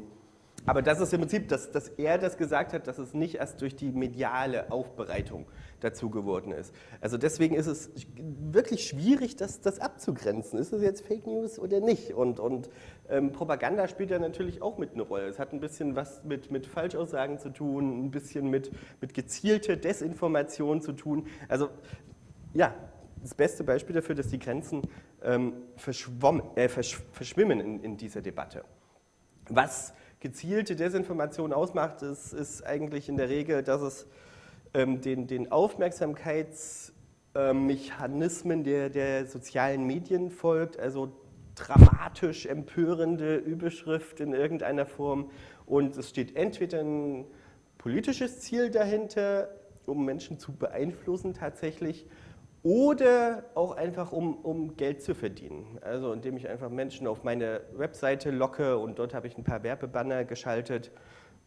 Aber das ist im Prinzip, dass, dass er das gesagt hat, dass es nicht erst durch die mediale Aufbereitung dazu geworden ist. Also deswegen ist es wirklich schwierig, das, das abzugrenzen. Ist es jetzt Fake News oder nicht? Und, und ähm, Propaganda spielt ja natürlich auch mit eine Rolle. Es hat ein bisschen was mit, mit Falschaussagen zu tun, ein bisschen mit, mit gezielter Desinformation zu tun. Also ja, das beste Beispiel dafür, dass die Grenzen ähm, äh, versch verschwimmen in, in dieser Debatte. Was gezielte Desinformation ausmacht, ist, ist eigentlich in der Regel, dass es den, den Aufmerksamkeitsmechanismen ähm, der, der sozialen Medien folgt, also dramatisch empörende Überschrift in irgendeiner Form und es steht entweder ein politisches Ziel dahinter, um Menschen zu beeinflussen tatsächlich, oder auch einfach, um, um Geld zu verdienen. Also indem ich einfach Menschen auf meine Webseite locke und dort habe ich ein paar Werbebanner geschaltet.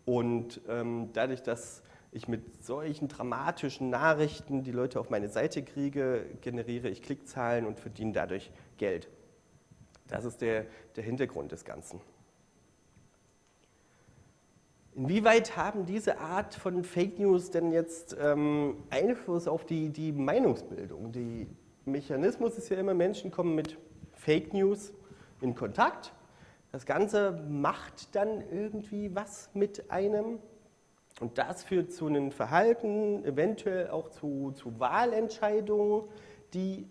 Und ähm, dadurch, dass ich mit solchen dramatischen Nachrichten die Leute auf meine Seite kriege, generiere ich Klickzahlen und verdiene dadurch Geld. Das ist der, der Hintergrund des Ganzen. Inwieweit haben diese Art von Fake News denn jetzt ähm, Einfluss auf die, die Meinungsbildung? Der Mechanismus ist ja immer, Menschen kommen mit Fake News in Kontakt. Das Ganze macht dann irgendwie was mit einem. Und das führt zu einem Verhalten, eventuell auch zu, zu Wahlentscheidungen, die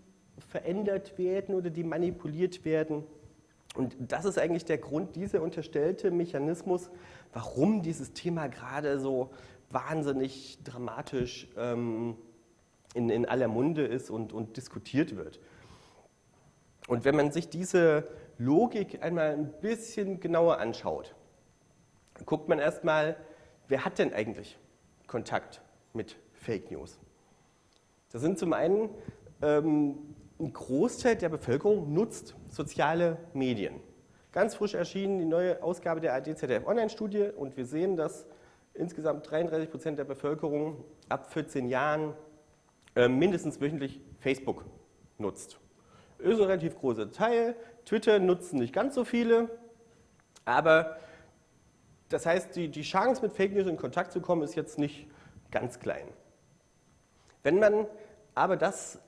verändert werden oder die manipuliert werden. Und das ist eigentlich der Grund, dieser unterstellte Mechanismus, warum dieses Thema gerade so wahnsinnig dramatisch ähm, in, in aller Munde ist und, und diskutiert wird. Und wenn man sich diese Logik einmal ein bisschen genauer anschaut, guckt man erstmal, wer hat denn eigentlich Kontakt mit Fake News? Das sind zum einen ähm, ein Großteil der Bevölkerung nutzt soziale Medien. Ganz frisch erschienen die neue Ausgabe der ADZDF Online-Studie und wir sehen, dass insgesamt 33 Prozent der Bevölkerung ab 14 Jahren äh, mindestens wöchentlich Facebook nutzt. Ist ein relativ großer Teil. Twitter nutzen nicht ganz so viele, aber das heißt, die, die Chance mit Fake News in Kontakt zu kommen ist jetzt nicht ganz klein. Wenn man aber das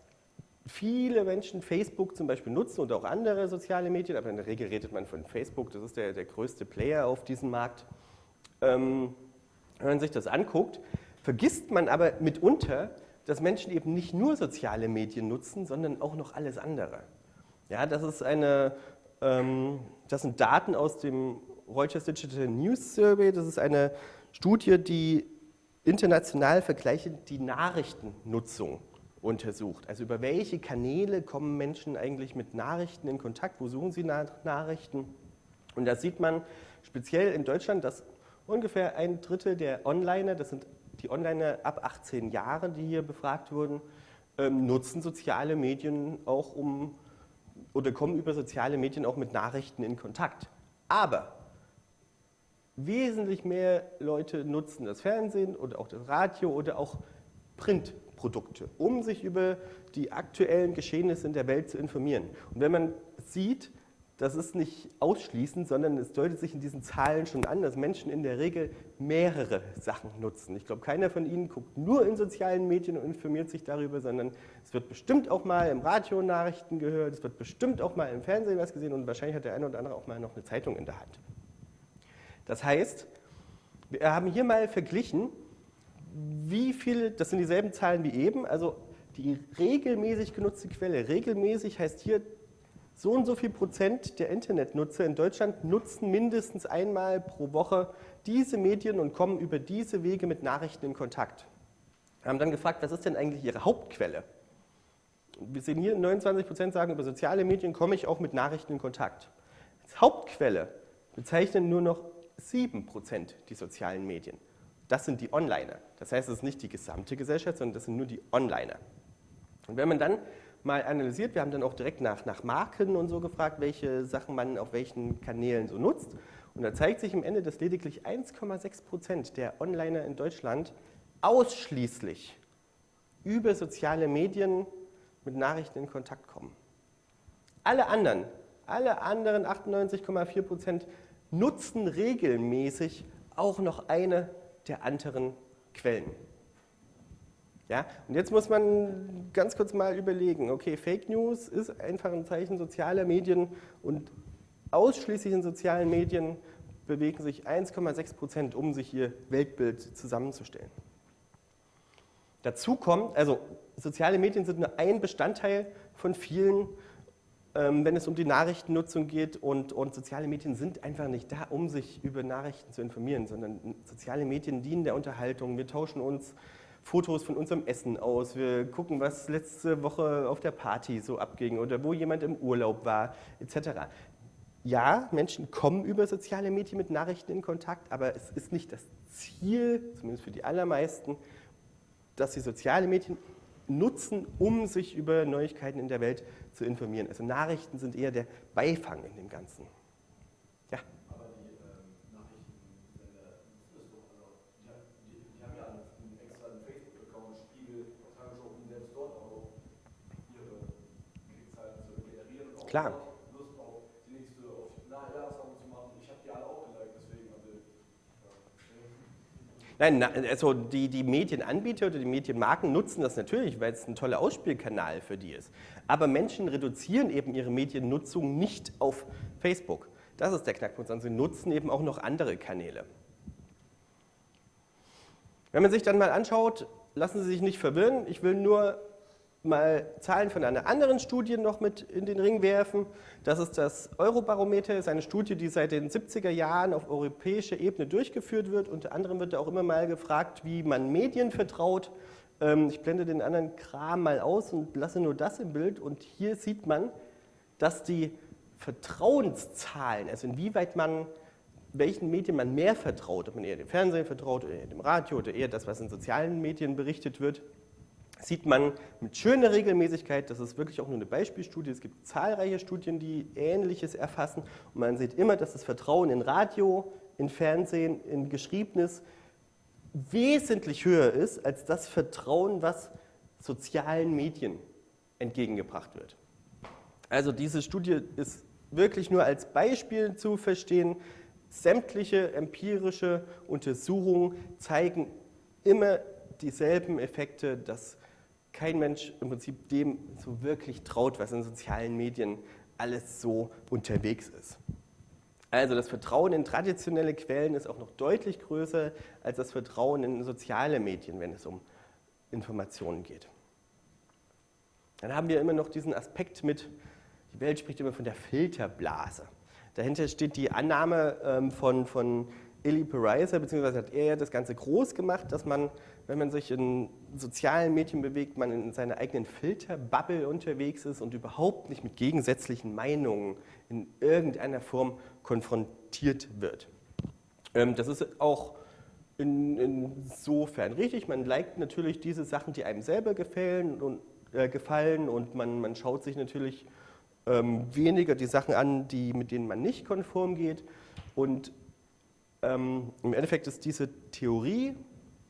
viele Menschen Facebook zum Beispiel nutzen und auch andere soziale Medien, aber in der Regel redet man von Facebook, das ist der, der größte Player auf diesem Markt. Ähm, wenn man sich das anguckt, vergisst man aber mitunter, dass Menschen eben nicht nur soziale Medien nutzen, sondern auch noch alles andere. Ja, das ist eine, ähm, das sind Daten aus dem Reuters Digital News Survey, das ist eine Studie, die international vergleichend die Nachrichtennutzung untersucht. Also über welche Kanäle kommen Menschen eigentlich mit Nachrichten in Kontakt, wo suchen sie nach Nachrichten? Und da sieht man speziell in Deutschland, dass ungefähr ein Drittel der Onliner, das sind die Onliner ab 18 Jahren, die hier befragt wurden, ähm, nutzen soziale Medien auch um oder kommen über soziale Medien auch mit Nachrichten in Kontakt. Aber wesentlich mehr Leute nutzen das Fernsehen oder auch das Radio oder auch Print Produkte, um sich über die aktuellen Geschehnisse in der Welt zu informieren. Und wenn man sieht, das ist nicht ausschließend, sondern es deutet sich in diesen Zahlen schon an, dass Menschen in der Regel mehrere Sachen nutzen. Ich glaube, keiner von Ihnen guckt nur in sozialen Medien und informiert sich darüber, sondern es wird bestimmt auch mal im Radio Nachrichten gehört, es wird bestimmt auch mal im Fernsehen was gesehen und wahrscheinlich hat der eine oder andere auch mal noch eine Zeitung in der Hand. Das heißt, wir haben hier mal verglichen, wie viel, das sind dieselben Zahlen wie eben, also die regelmäßig genutzte Quelle, regelmäßig heißt hier, so und so viel Prozent der Internetnutzer in Deutschland nutzen mindestens einmal pro Woche diese Medien und kommen über diese Wege mit Nachrichten in Kontakt. Wir haben dann gefragt, was ist denn eigentlich ihre Hauptquelle? Wir sehen hier, 29 Prozent sagen, über soziale Medien komme ich auch mit Nachrichten in Kontakt. Als Hauptquelle bezeichnen nur noch 7 Prozent die sozialen Medien. Das sind die Onliner. Das heißt, es ist nicht die gesamte Gesellschaft, sondern das sind nur die Onliner. Und wenn man dann mal analysiert, wir haben dann auch direkt nach, nach Marken und so gefragt, welche Sachen man auf welchen Kanälen so nutzt. Und da zeigt sich am Ende, dass lediglich 1,6 Prozent der Onliner in Deutschland ausschließlich über soziale Medien mit Nachrichten in Kontakt kommen. Alle anderen, alle anderen 98,4 Prozent nutzen regelmäßig auch noch eine der anderen Quellen. Ja, und jetzt muss man ganz kurz mal überlegen, okay, Fake News ist einfach ein Zeichen sozialer Medien und ausschließlich in sozialen Medien bewegen sich 1,6 Prozent, um sich ihr Weltbild zusammenzustellen. Dazu kommt, also soziale Medien sind nur ein Bestandteil von vielen, wenn es um die Nachrichtennutzung geht und, und soziale Medien sind einfach nicht da, um sich über Nachrichten zu informieren, sondern soziale Medien dienen der Unterhaltung. Wir tauschen uns Fotos von unserem Essen aus, wir gucken, was letzte Woche auf der Party so abging oder wo jemand im Urlaub war, etc. Ja, Menschen kommen über soziale Medien mit Nachrichten in Kontakt, aber es ist nicht das Ziel, zumindest für die allermeisten, dass sie soziale Medien nutzen, um sich über Neuigkeiten in der Welt zu informieren. Also Nachrichten sind eher der Beifang in dem Ganzen. Klar. Lust auf die nächste, auf Nachjahresraum zu machen. Ich habe die alle auch geliked, deswegen. Also, Nein, also die, die Medienanbieter oder die Medienmarken nutzen das natürlich, weil es ein toller Ausspielkanal für die ist. Aber Menschen reduzieren eben ihre Mediennutzung nicht auf Facebook. Das ist der Knackpunkt, sondern sie nutzen eben auch noch andere Kanäle. Wenn man sich dann mal anschaut, lassen Sie sich nicht verwirren, ich will nur mal Zahlen von einer anderen Studie noch mit in den Ring werfen. Das ist das Eurobarometer, das ist eine Studie, die seit den 70er Jahren auf europäischer Ebene durchgeführt wird. Unter anderem wird da auch immer mal gefragt, wie man Medien vertraut. Ähm, ich blende den anderen Kram mal aus und lasse nur das im Bild. Und hier sieht man, dass die Vertrauenszahlen, also inwieweit man welchen Medien man mehr vertraut, ob man eher dem Fernsehen vertraut oder eher dem Radio oder eher das, was in sozialen Medien berichtet wird, sieht man mit schöner Regelmäßigkeit, das ist wirklich auch nur eine Beispielstudie, es gibt zahlreiche Studien, die Ähnliches erfassen und man sieht immer, dass das Vertrauen in Radio, in Fernsehen, in Geschriebenes wesentlich höher ist als das Vertrauen, was sozialen Medien entgegengebracht wird. Also diese Studie ist wirklich nur als Beispiel zu verstehen. Sämtliche empirische Untersuchungen zeigen immer dieselben Effekte, dass kein Mensch im Prinzip dem so wirklich traut, was in sozialen Medien alles so unterwegs ist. Also das Vertrauen in traditionelle Quellen ist auch noch deutlich größer als das Vertrauen in soziale Medien, wenn es um Informationen geht. Dann haben wir immer noch diesen Aspekt mit, die Welt spricht immer von der Filterblase. Dahinter steht die Annahme ähm, von, von Eli Pariser, beziehungsweise hat er ja das Ganze groß gemacht, dass man wenn man sich in sozialen Medien bewegt, man in seiner eigenen Filterbubble unterwegs ist und überhaupt nicht mit gegensätzlichen Meinungen in irgendeiner Form konfrontiert wird. Ähm, das ist auch in, insofern richtig. Man liked natürlich diese Sachen, die einem selber gefallen und, äh, gefallen und man, man schaut sich natürlich ähm, weniger die Sachen an, die, mit denen man nicht konform geht. Und ähm, im Endeffekt ist diese Theorie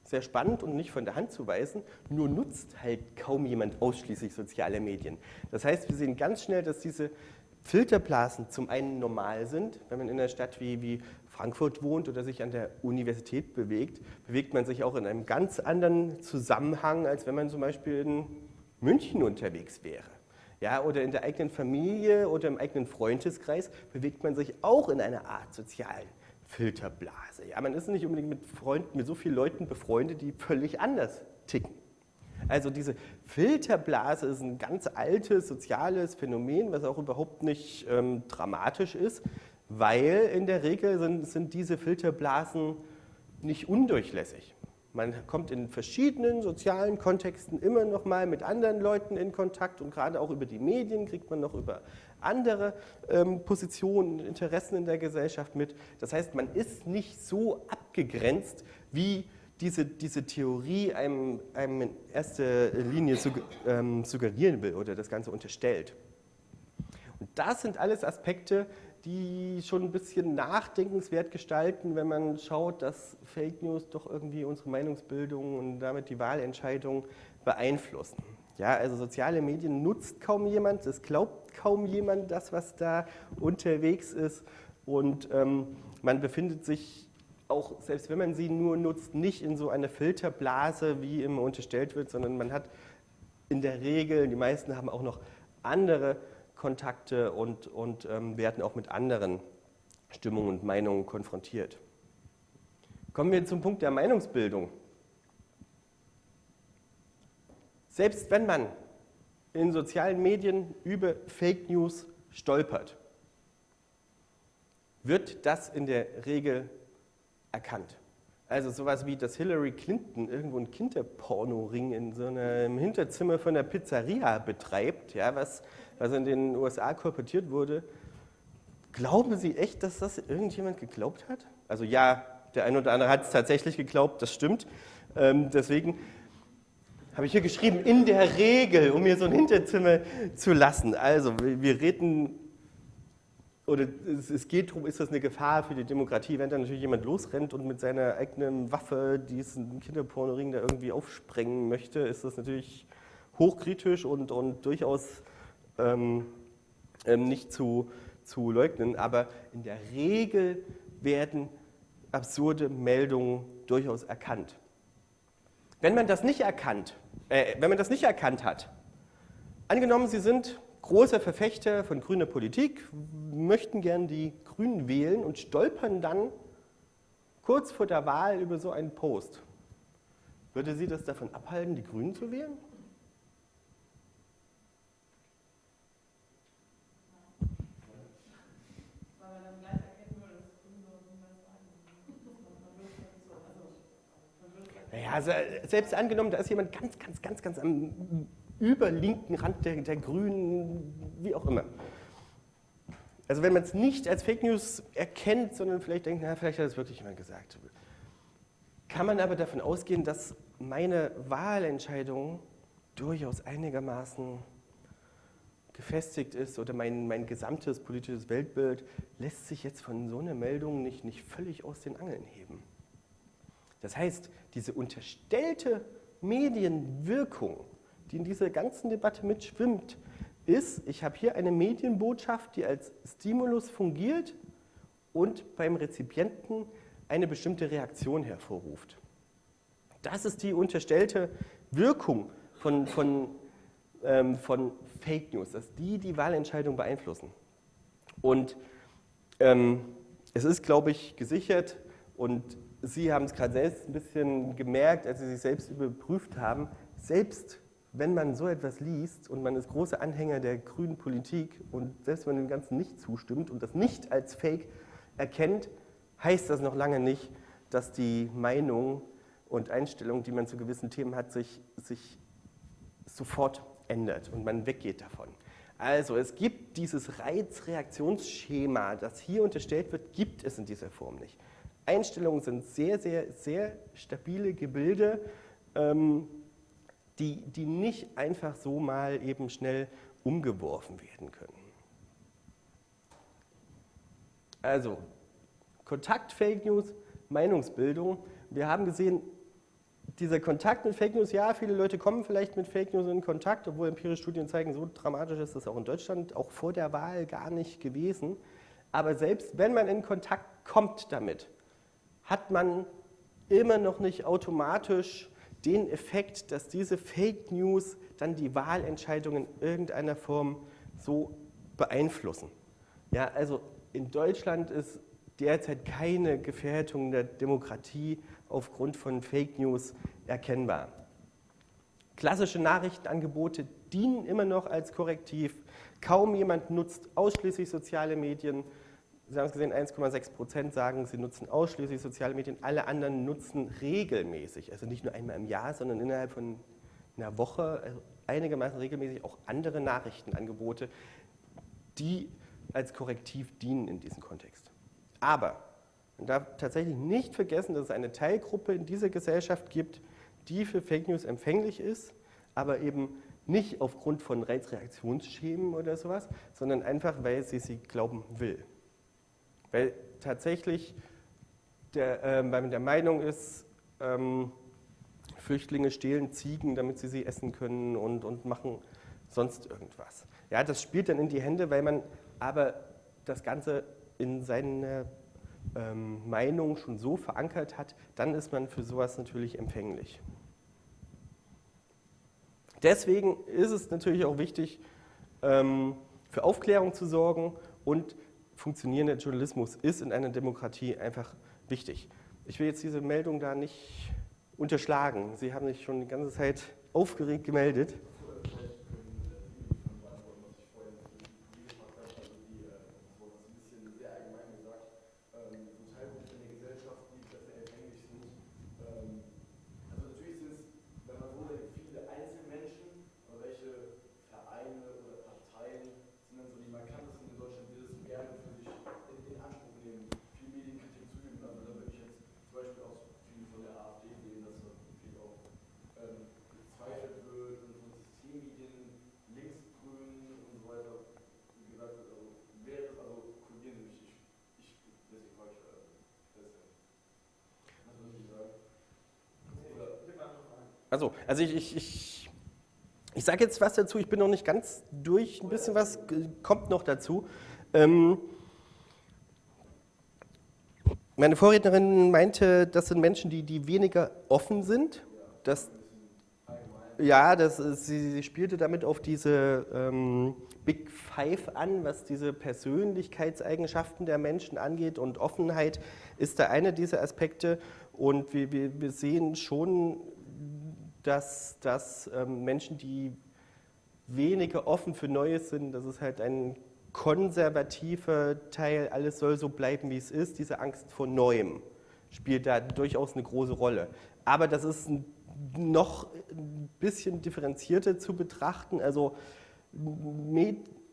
sehr spannend und nicht von der Hand zu weisen, nur nutzt halt kaum jemand ausschließlich soziale Medien. Das heißt, wir sehen ganz schnell, dass diese Filterblasen zum einen normal sind, wenn man in einer Stadt wie, wie Frankfurt wohnt oder sich an der Universität bewegt, bewegt man sich auch in einem ganz anderen Zusammenhang, als wenn man zum Beispiel in München unterwegs wäre. Ja, oder in der eigenen Familie oder im eigenen Freundeskreis bewegt man sich auch in einer Art sozialen Filterblase. Ja, man ist nicht unbedingt mit Freunden, mit so vielen Leuten befreundet, die völlig anders ticken. Also diese Filterblase ist ein ganz altes soziales Phänomen, was auch überhaupt nicht ähm, dramatisch ist, weil in der Regel sind, sind diese Filterblasen nicht undurchlässig. Man kommt in verschiedenen sozialen Kontexten immer noch mal mit anderen Leuten in Kontakt und gerade auch über die Medien kriegt man noch über andere ähm, Positionen, Interessen in der Gesellschaft mit. Das heißt, man ist nicht so abgegrenzt, wie diese, diese Theorie einem, einem in erster Linie ähm, suggerieren will oder das Ganze unterstellt. Und das sind alles Aspekte, die schon ein bisschen nachdenkenswert gestalten, wenn man schaut, dass Fake News doch irgendwie unsere Meinungsbildung und damit die Wahlentscheidung beeinflussen. Ja, also soziale Medien nutzt kaum jemand, es glaubt kaum jemand das, was da unterwegs ist. und ähm, man befindet sich auch, selbst wenn man sie nur nutzt, nicht in so einer Filterblase, wie immer unterstellt wird, sondern man hat in der Regel, die meisten haben auch noch andere Kontakte und, und ähm, werden auch mit anderen Stimmungen und Meinungen konfrontiert. Kommen wir zum Punkt der Meinungsbildung. Selbst wenn man in sozialen Medien über Fake News stolpert, wird das in der Regel erkannt. Also sowas wie, dass Hillary Clinton irgendwo einen Kinderpornoring in so einem Hinterzimmer von der Pizzeria betreibt, ja, was, was in den USA korportiert wurde. Glauben Sie echt, dass das irgendjemand geglaubt hat? Also ja, der eine oder andere hat es tatsächlich geglaubt, das stimmt. Ähm, deswegen habe ich hier geschrieben, in der Regel, um mir so ein Hinterzimmer zu lassen. Also wir reden oder es, geht darum, ist das eine Gefahr für die Demokratie, wenn da natürlich jemand losrennt und mit seiner eigenen Waffe diesen Kinderpornoring da irgendwie aufsprengen möchte, ist das natürlich hochkritisch und, und durchaus ähm, ähm, nicht zu, zu leugnen. Aber in der Regel werden absurde Meldungen durchaus erkannt. Wenn man das nicht erkannt, äh, wenn man das nicht erkannt hat, angenommen, Sie sind großer Verfechter von grüner Politik, möchten gern die Grünen wählen und stolpern dann kurz vor der Wahl über so einen Post. Würde Sie das davon abhalten, die Grünen zu wählen? Naja, also selbst angenommen, da ist jemand ganz, ganz, ganz, ganz am überlinken Rand der, der Grünen, wie auch immer. Also wenn man es nicht als Fake News erkennt, sondern vielleicht denkt, na, vielleicht hat es wirklich jemand gesagt, kann man aber davon ausgehen, dass meine Wahlentscheidung durchaus einigermaßen gefestigt ist oder mein, mein gesamtes politisches Weltbild lässt sich jetzt von so einer Meldung nicht, nicht völlig aus den Angeln heben. Das heißt, diese unterstellte Medienwirkung die in dieser ganzen Debatte mitschwimmt, ist, ich habe hier eine Medienbotschaft, die als Stimulus fungiert und beim Rezipienten eine bestimmte Reaktion hervorruft. Das ist die unterstellte Wirkung von, von, ähm, von Fake News, dass die die Wahlentscheidung beeinflussen. Und ähm, es ist, glaube ich, gesichert und Sie haben es gerade selbst ein bisschen gemerkt, als Sie sich selbst überprüft haben, selbst wenn man so etwas liest und man ist großer Anhänger der grünen Politik und selbst wenn man dem Ganzen nicht zustimmt und das nicht als Fake erkennt, heißt das noch lange nicht, dass die Meinung und Einstellung, die man zu gewissen Themen hat, sich, sich sofort ändert und man weggeht davon. Also es gibt dieses Reizreaktionsschema, das hier unterstellt wird, gibt es in dieser Form nicht. Einstellungen sind sehr, sehr, sehr stabile Gebilde, ähm, die, die nicht einfach so mal eben schnell umgeworfen werden können. Also, Kontakt Fake News, Meinungsbildung. Wir haben gesehen, dieser Kontakt mit Fake News, ja, viele Leute kommen vielleicht mit Fake News in Kontakt, obwohl empirische Studien zeigen, so dramatisch ist das auch in Deutschland, auch vor der Wahl gar nicht gewesen. Aber selbst wenn man in Kontakt kommt damit, hat man immer noch nicht automatisch den Effekt, dass diese Fake News dann die Wahlentscheidungen in irgendeiner Form so beeinflussen. Ja, also in Deutschland ist derzeit keine Gefährdung der Demokratie aufgrund von Fake News erkennbar. Klassische Nachrichtenangebote dienen immer noch als Korrektiv. Kaum jemand nutzt ausschließlich soziale Medien. Sie haben es gesehen, 1,6 Prozent sagen, sie nutzen ausschließlich soziale Medien. Alle anderen nutzen regelmäßig, also nicht nur einmal im Jahr, sondern innerhalb von einer Woche, also einigermaßen regelmäßig auch andere Nachrichtenangebote, die als Korrektiv dienen in diesem Kontext. Aber man darf tatsächlich nicht vergessen, dass es eine Teilgruppe in dieser Gesellschaft gibt, die für Fake News empfänglich ist, aber eben nicht aufgrund von Reizreaktionsschemen oder sowas, sondern einfach, weil sie sie glauben will. Weil tatsächlich der, äh, man der Meinung ist, ähm, Flüchtlinge stehlen Ziegen, damit sie sie essen können und, und machen sonst irgendwas. Ja, das spielt dann in die Hände, weil man aber das Ganze in seiner ähm, Meinung schon so verankert hat, dann ist man für sowas natürlich empfänglich. Deswegen ist es natürlich auch wichtig, ähm, für Aufklärung zu sorgen und funktionierender Journalismus ist in einer Demokratie einfach wichtig. Ich will jetzt diese Meldung da nicht unterschlagen. Sie haben sich schon die ganze Zeit aufgeregt gemeldet. Also, ich, ich, ich, ich sage jetzt was dazu, ich bin noch nicht ganz durch, ein bisschen was kommt noch dazu. Ähm, meine Vorrednerin meinte, das sind Menschen, die, die weniger offen sind. Das, ja, das ist, sie, sie, spielte damit auf diese ähm, Big Five an, was diese Persönlichkeitseigenschaften der Menschen angeht und Offenheit ist da eine dieser Aspekte und wir, wir, wir sehen schon dass, dass ähm, Menschen, die weniger offen für Neues sind, das ist halt ein konservativer Teil, alles soll so bleiben, wie es ist, diese Angst vor Neuem spielt da durchaus eine große Rolle. Aber das ist noch ein bisschen differenzierter zu betrachten, also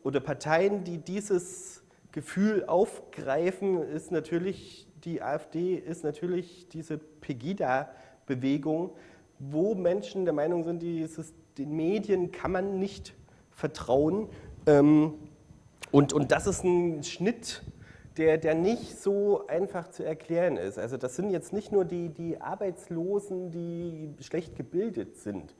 oder Parteien, die dieses Gefühl aufgreifen, ist natürlich, die AfD ist natürlich diese Pegida-Bewegung, wo Menschen der Meinung sind, dieses, den Medien kann man nicht vertrauen. Ähm, und, und das ist ein Schnitt, der, der nicht so einfach zu erklären ist. Also das sind jetzt nicht nur die, die Arbeitslosen, die schlecht gebildet sind,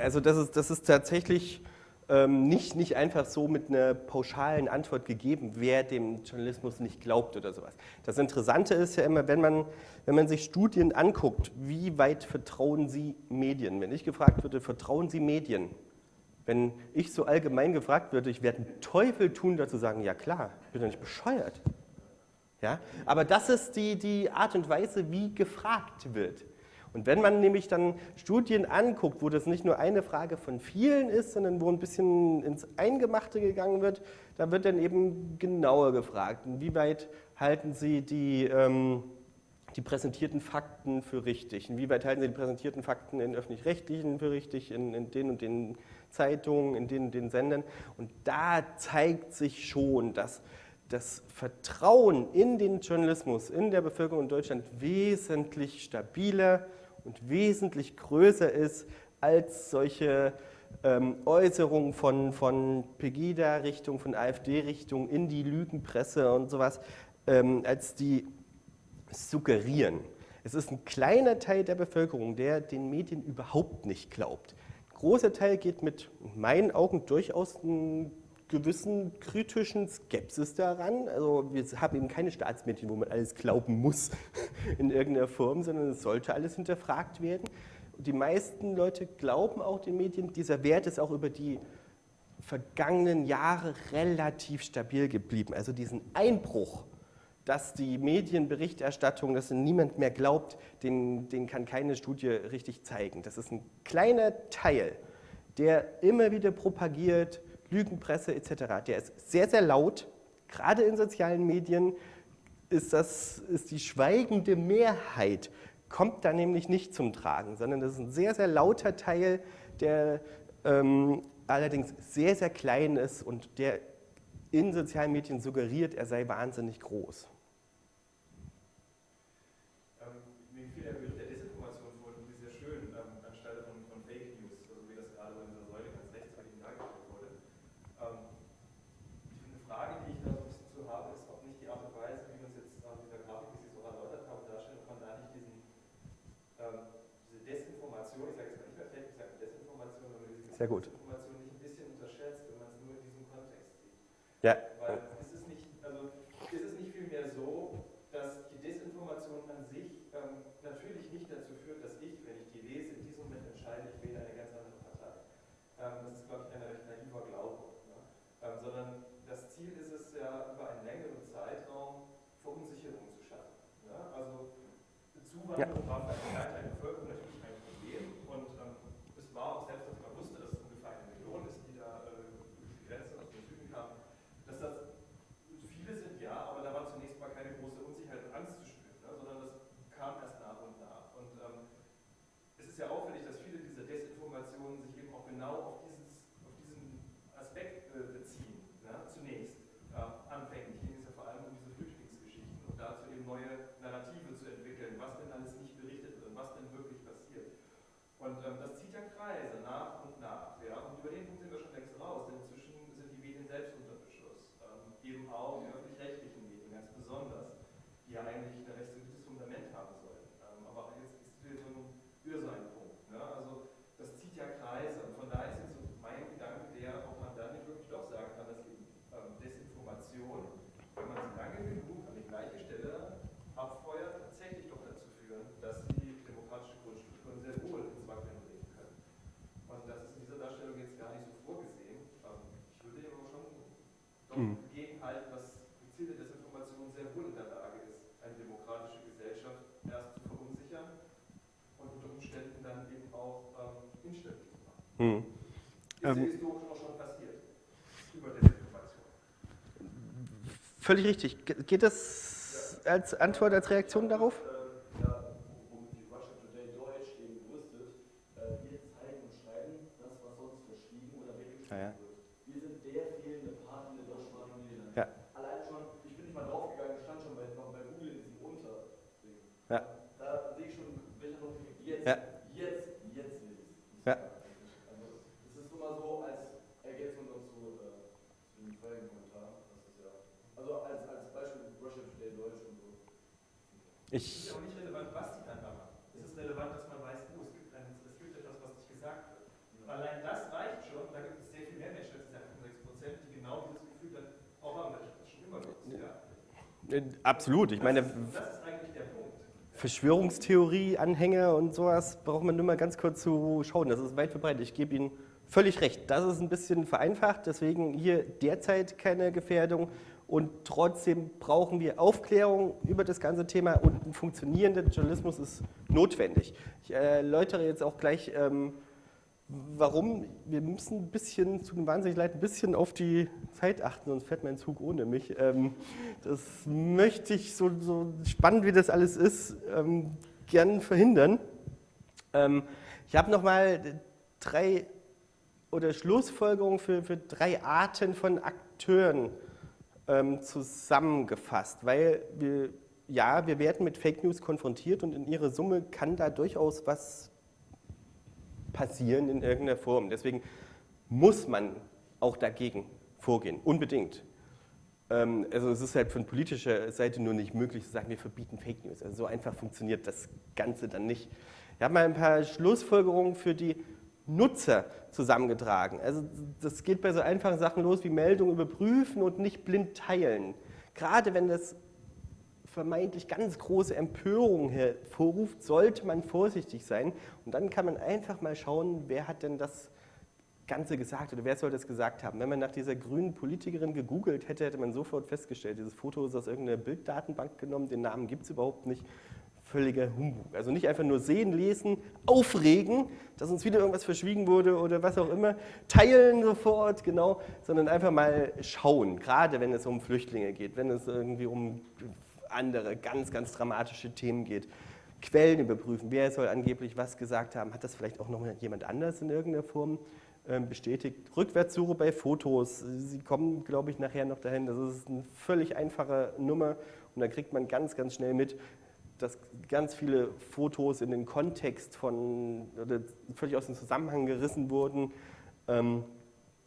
also das ist, das ist tatsächlich ähm, nicht, nicht einfach so mit einer pauschalen Antwort gegeben, wer dem Journalismus nicht glaubt oder sowas. Das Interessante ist ja immer, wenn man, wenn man sich Studien anguckt, wie weit vertrauen Sie Medien? Wenn ich gefragt würde, vertrauen Sie Medien? Wenn ich so allgemein gefragt würde, ich werde einen Teufel tun, dazu sagen, ja klar, ich bin doch nicht bescheuert. Ja? Aber das ist die, die Art und Weise, wie gefragt wird. Und wenn man nämlich dann Studien anguckt, wo das nicht nur eine Frage von vielen ist, sondern wo ein bisschen ins Eingemachte gegangen wird, da wird dann eben genauer gefragt, inwieweit halten Sie die, ähm, die präsentierten Fakten für richtig, inwieweit halten Sie die präsentierten Fakten in öffentlich-rechtlichen für richtig, in, in den und den Zeitungen, in den und den Sendern. Und da zeigt sich schon, dass das Vertrauen in den Journalismus in der Bevölkerung in Deutschland wesentlich stabiler und wesentlich größer ist als solche ähm, Äußerungen von, von Pegida-Richtung, von AfD-Richtung in die Lügenpresse und sowas, ähm, als die suggerieren. Es ist ein kleiner Teil der Bevölkerung, der den Medien überhaupt nicht glaubt. Ein großer Teil geht mit meinen Augen durchaus ein gewissen kritischen Skepsis daran. Also wir haben eben keine Staatsmedien, wo man alles glauben muss *laughs* in irgendeiner Form, sondern es sollte alles hinterfragt werden. Die meisten Leute glauben auch den Medien. Dieser Wert ist auch über die vergangenen Jahre relativ stabil geblieben. Also diesen Einbruch, dass die Medienberichterstattung, dass niemand mehr glaubt, den, den kann keine Studie richtig zeigen. Das ist ein kleiner Teil, der immer wieder propagiert, Lügenpresse etc. Der ist sehr, sehr laut. Gerade in sozialen Medien ist, das, ist die schweigende Mehrheit, kommt da nämlich nicht zum Tragen, sondern das ist ein sehr, sehr lauter Teil, der ähm, allerdings sehr, sehr klein ist und der in sozialen Medien suggeriert, er sei wahnsinnig groß. Ähm, mir fiel der Begriff der Desinformation vor, wie sehr schön, ähm, anstelle von, von Sehr gut. Desinformation nicht ein bisschen unterschätzt, wenn man es nur in diesem Kontext sieht. Ja, Weil ist es nicht, also ist es nicht vielmehr so, dass die Desinformation an sich ähm, natürlich nicht dazu führt, dass ich, wenn ich die lese, in diesem Moment entscheide, ich wähle eine ganz andere Partei. Ähm, das ist, glaube ich, ein recht naiver Glaube. Ne? Ähm, sondern das Ziel ist es ja, über einen längeren Zeitraum Verunsicherung zu schaffen. Ne? Also Zuwanderung war für einen Teil der Bevölkerung natürlich ein Problem und ähm, es war auch selbst, als man wusste, dass es ungefähr eine Million ist, die da äh, durch die Grenze aus dem Süden kam, dass das viele sind, ja, aber da war zunächst mal keine große Unsicherheit und Angst zu spüren, ne, sondern das kam erst nach und nach. Und ähm, es ist ja auffällig, dass viele dieser Desinformationen sich eben auch genau auf, dieses, auf diesen Aspekt äh, beziehen, ne, zunächst. Äh, anfänglich ging es ja vor allem um diese Flüchtlingsgeschichten und dazu eben neue Narrative zu entwickeln, was denn alles nicht berichtet wird und was denn wirklich passiert. Und ähm, das zieht ja Kreise nach und nach. Ja? Und über den Punkt sind wir schon längst raus, denn inzwischen sind die Medien selbst unter Beschuss. Ähm, eben auch die öffentlich-rechtlichen Medien ganz besonders, die ja eigentlich ein recht solides Fundament haben sollten. Ähm, aber jetzt ist wieder so ein, wieder so ein Punkt. Ne? Also das zieht ja Kreise und von daher ist jetzt so mein Gedanke der, ob man dann nicht wirklich doch sagen kann, dass eben ähm, Desinformation, wenn man sie lange genug an die gleiche Stelle abfeuert, tatsächlich doch dazu führen, dass sie demokratische Grundstrukturen sehr wohl ins Wackeln bringen können. Und das ist in dieser Darstellung jetzt gar nicht so vorgesehen. Ähm, ich würde aber schon doch Mhm. gegenhalten, dass gezielte Desinformation sehr wohl in der Lage ist, eine demokratische Gesellschaft erst zu verunsichern und unter Umständen dann eben auch ähm, instabil zu machen. hm. Ist ja Ähm. historisch auch schon passiert. Über Desinformation. Völlig richtig. Ge- Geht das als Antwort, als Reaktion darauf? Ähm, ja, womit die Russia Today Deutsch eben brüstet, äh, wir zeigen und schreiben das, was sonst verschwiegen oder weggeschrieben Ja, ja. wird. Wir sind der fehlende Part in der deutschsprachigen Medien. Ja. Allein schon, ich bin nicht mal draufgegangen, stand schon bei, noch bei Google in diesem Unter-Ding. Ja. Da sehe ich schon, welcher noch jetzt, Ja. jetzt, jetzt will ich Ja. Also, es ist nur mal so als Ergänzung dazu, äh, zu dem vorherigen Kommentar. Das ist ja, also als, als Beispiel Russia Today Deutsch und so. Es Ich, ist ja auch nicht relevant, was die dann da machen. Es ist relevant, dass man weiß, oh, es gibt, ein, es gibt etwas, was nicht gesagt wird. Allein das reicht schon. Da gibt es sehr viel mehr Menschen als diese 6 Prozent, die genau dieses Gefühl dann auch haben, dass das schon immer so ist. Ja. äh, absolut. Ich meine, das, ist, das ist eigentlich der Punkt. Verschwörungstheorie-Anhänger und sowas braucht man nur mal ganz kurz zu schauen. Das ist weit verbreitet. Ich gebe Ihnen völlig recht. Das ist ein bisschen vereinfacht, deswegen hier derzeit keine Gefährdung. Und trotzdem brauchen wir Aufklärung über das ganze Thema und ein funktionierender Journalismus ist notwendig. Ich erläutere jetzt auch gleich, ähm, warum. Wir müssen ein bisschen, zu dem wahnsinnig leid, ein bisschen auf die Zeit achten, sonst fährt mein Zug ohne mich. Ähm, das möchte ich, so, so spannend wie das alles ist, ähm, gern verhindern. Ähm, ich habe nochmal drei oder Schlussfolgerungen für, für drei Arten von Akteuren zusammengefasst, weil wir, ja, wir werden mit Fake News konfrontiert und in ihrer Summe kann da durchaus was passieren in irgendeiner Form. Deswegen muss man auch dagegen vorgehen, unbedingt. Ähm, also es ist halt von politischer Seite nur nicht möglich zu sagen, wir verbieten Fake News. Also so einfach funktioniert das Ganze dann nicht. Ich habe mal ein paar Schlussfolgerungen für die Nutzer zusammengetragen. Also das geht bei so einfachen Sachen los wie Meldungen überprüfen und nicht blind teilen. Gerade wenn das vermeintlich ganz große Empörung hervorruft, sollte man vorsichtig sein. Und dann kann man einfach mal schauen, wer hat denn das Ganze gesagt oder wer soll das gesagt haben. Wenn man nach dieser grünen Politikerin gegoogelt hätte, hätte man sofort festgestellt, dieses Foto ist aus irgendeiner Bilddatenbank genommen, den Namen gibt es überhaupt nicht. Völliger Humbug. Also nicht einfach nur sehen, lesen, aufregen, dass uns wieder irgendwas verschwiegen wurde oder was auch immer, teilen sofort, genau, sondern einfach mal schauen, gerade wenn es um Flüchtlinge geht, wenn es irgendwie um andere ganz, ganz dramatische Themen geht. Quellen überprüfen, wer soll angeblich was gesagt haben, hat das vielleicht auch noch jemand anders in irgendeiner Form ähm, bestätigt. Rückwärtssuche bei Fotos, Sie kommen, glaube ich, nachher noch dahin, das ist eine völlig einfache Nummer und da kriegt man ganz, ganz schnell mit, dass ganz viele Fotos in den Kontext von, oder völlig aus dem Zusammenhang gerissen wurden. Ähm,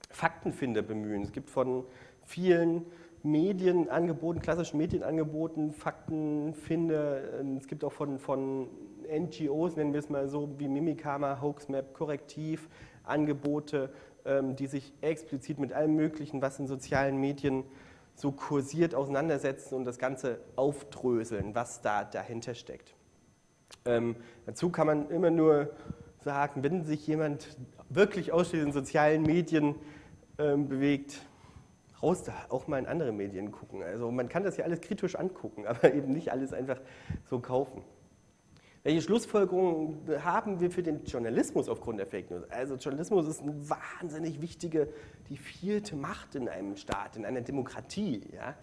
Faktenfinder bemühen. Es gibt von vielen Medienangeboten, klassischen Medienangeboten, Faktenfinder. Es gibt auch von, von NGOs, nennen wir es mal so, wie Mimikama, Hoaxmap, Korrektiv, Angebote, ähm, die sich explizit mit allem Möglichen, was in sozialen Medien so kursiert, auseinandersetzen und das Ganze aufdröseln, was da dahinter steckt. Ähm, dazu kann man immer nur sagen, wenn sich jemand wirklich ausschließlich in sozialen Medien ähm, bewegt, raus auch mal in andere Medien gucken. Also man kann das ja alles kritisch angucken, *laughs* aber eben nicht alles einfach so kaufen. Welche Schlussfolgerungen haben wir für den Journalismus aufgrund der Fake News? Also Journalismus ist eine wahnsinnig wichtige, die vierte Macht in einem Staat, in einer Demokratie. Ja?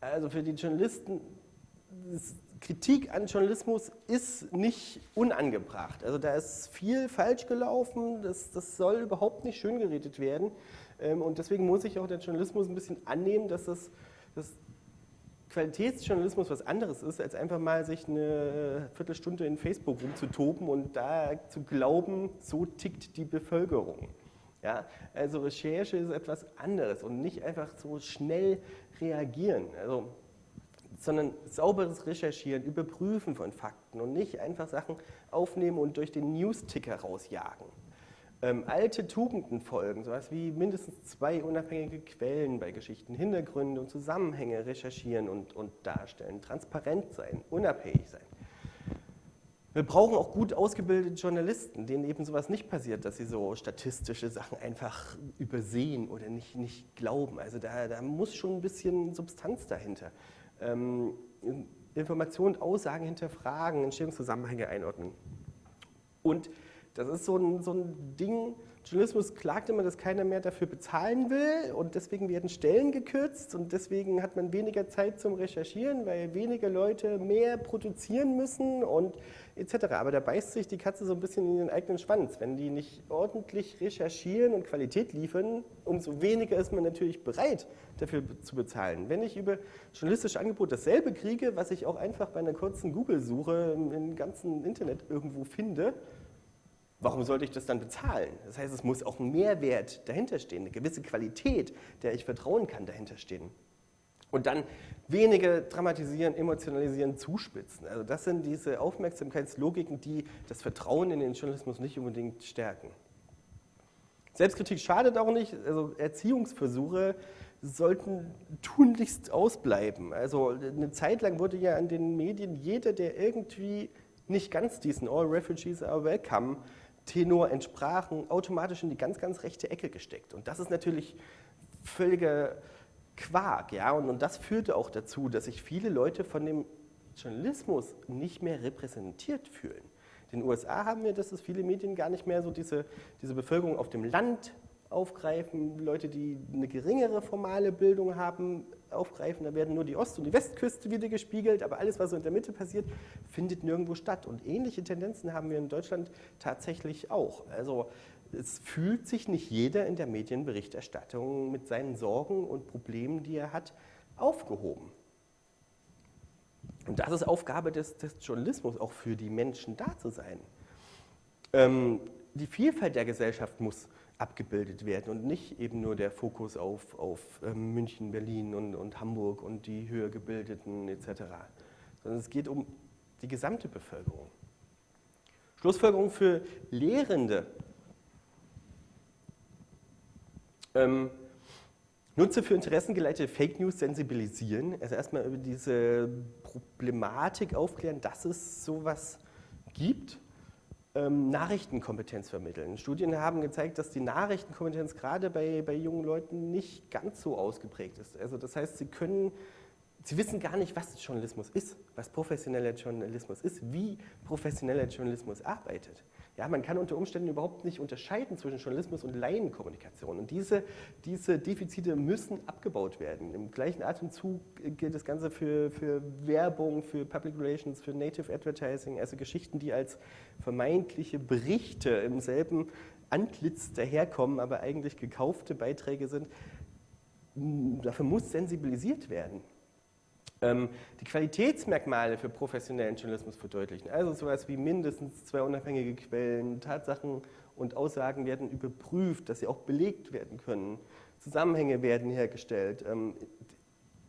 Also für die Journalisten, Kritik an Journalismus ist nicht unangebracht. Also da ist viel falsch gelaufen, das, das soll überhaupt nicht schön geredet werden. Ähm, und deswegen muss sich auch der Journalismus ein bisschen annehmen, dass das, das Qualitätsjournalismus was anderes ist, als einfach mal sich eine Viertelstunde in Facebook rumzutoben und da zu glauben, so tickt die Bevölkerung. Ja, also Recherche ist etwas anderes und nicht einfach so schnell reagieren, also, sondern sauberes Recherchieren, Überprüfen von Fakten und nicht einfach Sachen aufnehmen und durch den News-Ticker rausjagen ähm, alte Tugenden folgen, sowas wie mindestens zwei unabhängige Quellen bei Geschichten, Hintergründe und Zusammenhänge recherchieren und, und darstellen, transparent sein, unabhängig sein. Wir brauchen auch gut ausgebildete Journalisten, denen eben sowas nicht passiert, dass sie so statistische Sachen einfach übersehen oder nicht, nicht glauben. Also da, da muss schon ein bisschen Substanz dahinter. Ähm, Informationen und Aussagen hinterfragen, Entstehungszusammenhänge einordnen. Und das ist so ein, so ein Ding, Journalismus klagt immer, dass keiner mehr dafür bezahlen will und deswegen werden Stellen gekürzt und deswegen hat man weniger Zeit zum Recherchieren, weil weniger Leute mehr produzieren müssen und etc. Aber da beißt sich die Katze so ein bisschen in den eigenen Schwanz. Wenn die nicht ordentlich recherchieren und Qualität liefern, umso weniger ist man natürlich bereit, dafür zu bezahlen. Wenn ich über journalistische Angebote dasselbe kriege, was ich auch einfach bei einer kurzen Google-Suche im ganzen Internet irgendwo finde, warum sollte ich das dann bezahlen? Das heißt, es muss auch ein Mehrwert dahinter stehen, eine gewisse Qualität, der ich vertrauen kann, dahinter stehen. Und dann weniger dramatisieren, emotionalisieren, zuspitzen. Also das sind diese Aufmerksamkeitslogiken, die das Vertrauen in den Journalismus nicht unbedingt stärken. Selbstkritik schadet auch nicht, also Erziehungsversuche sollten tunlichst ausbleiben. Also eine Zeit lang wurde ja an den Medien jeder, der irgendwie nicht ganz diesen All Refugees are welcome Tenor entsprachen, automatisch in die ganz, ganz rechte Ecke gesteckt. Und das ist natürlich völliger Quark. Ja? Und, und das führte auch dazu, dass sich viele Leute von dem Journalismus nicht mehr repräsentiert fühlen. In den USA haben wir, dass es viele Medien gar nicht mehr so diese, diese Bevölkerung auf dem Land aufgreifen, Leute, die eine geringere formale Bildung haben, aufgreifen. Da werden nur die Ost- und die Westküste wieder gespiegelt, aber alles, was so in der Mitte passiert, findet nirgendwo statt. Und ähnliche Tendenzen haben wir in Deutschland tatsächlich auch. Also es fühlt sich nicht jeder in der Medienberichterstattung mit seinen Sorgen und Problemen, die er hat, aufgehoben. Und das ist Aufgabe des, des Journalismus, auch für die Menschen da zu sein. Ähm, die Vielfalt der Gesellschaft muss abgebildet werden und nicht eben nur der Fokus auf, auf ähm, München, Berlin und, und Hamburg und die höher gebildeten etc., sondern es geht um die gesamte Bevölkerung. Schlussfolgerung für Lehrende. Ähm, Nutze für interessengeleitete Fake News sensibilisieren, also erstmal über diese Problematik aufklären, dass es sowas gibt ähm, Nachrichtenkompetenz vermitteln. Studien haben gezeigt, dass die Nachrichtenkompetenz gerade bei, bei jungen Leuten nicht ganz so ausgeprägt ist. Also das heißt, sie können, sie wissen gar nicht, was Journalismus ist, was professioneller Journalismus ist, wie professioneller Journalismus arbeitet. Ja, man kann unter Umständen überhaupt nicht unterscheiden zwischen Journalismus und Laienkommunikation. Und diese, diese Defizite müssen abgebaut werden. Im gleichen Atemzug gilt das Ganze für, für Werbung, für Public Relations, für Native Advertising, also Geschichten, die als vermeintliche Berichte im selben Antlitz daherkommen, aber eigentlich gekaufte Beiträge sind. Dafür muss sensibilisiert werden. Ähm, die Qualitätsmerkmale für professionellen Journalismus verdeutlichen. Also sowas wie mindestens zwei unabhängige Quellen, Tatsachen und Aussagen werden überprüft, dass sie auch belegt werden können. Zusammenhänge werden hergestellt. Ähm,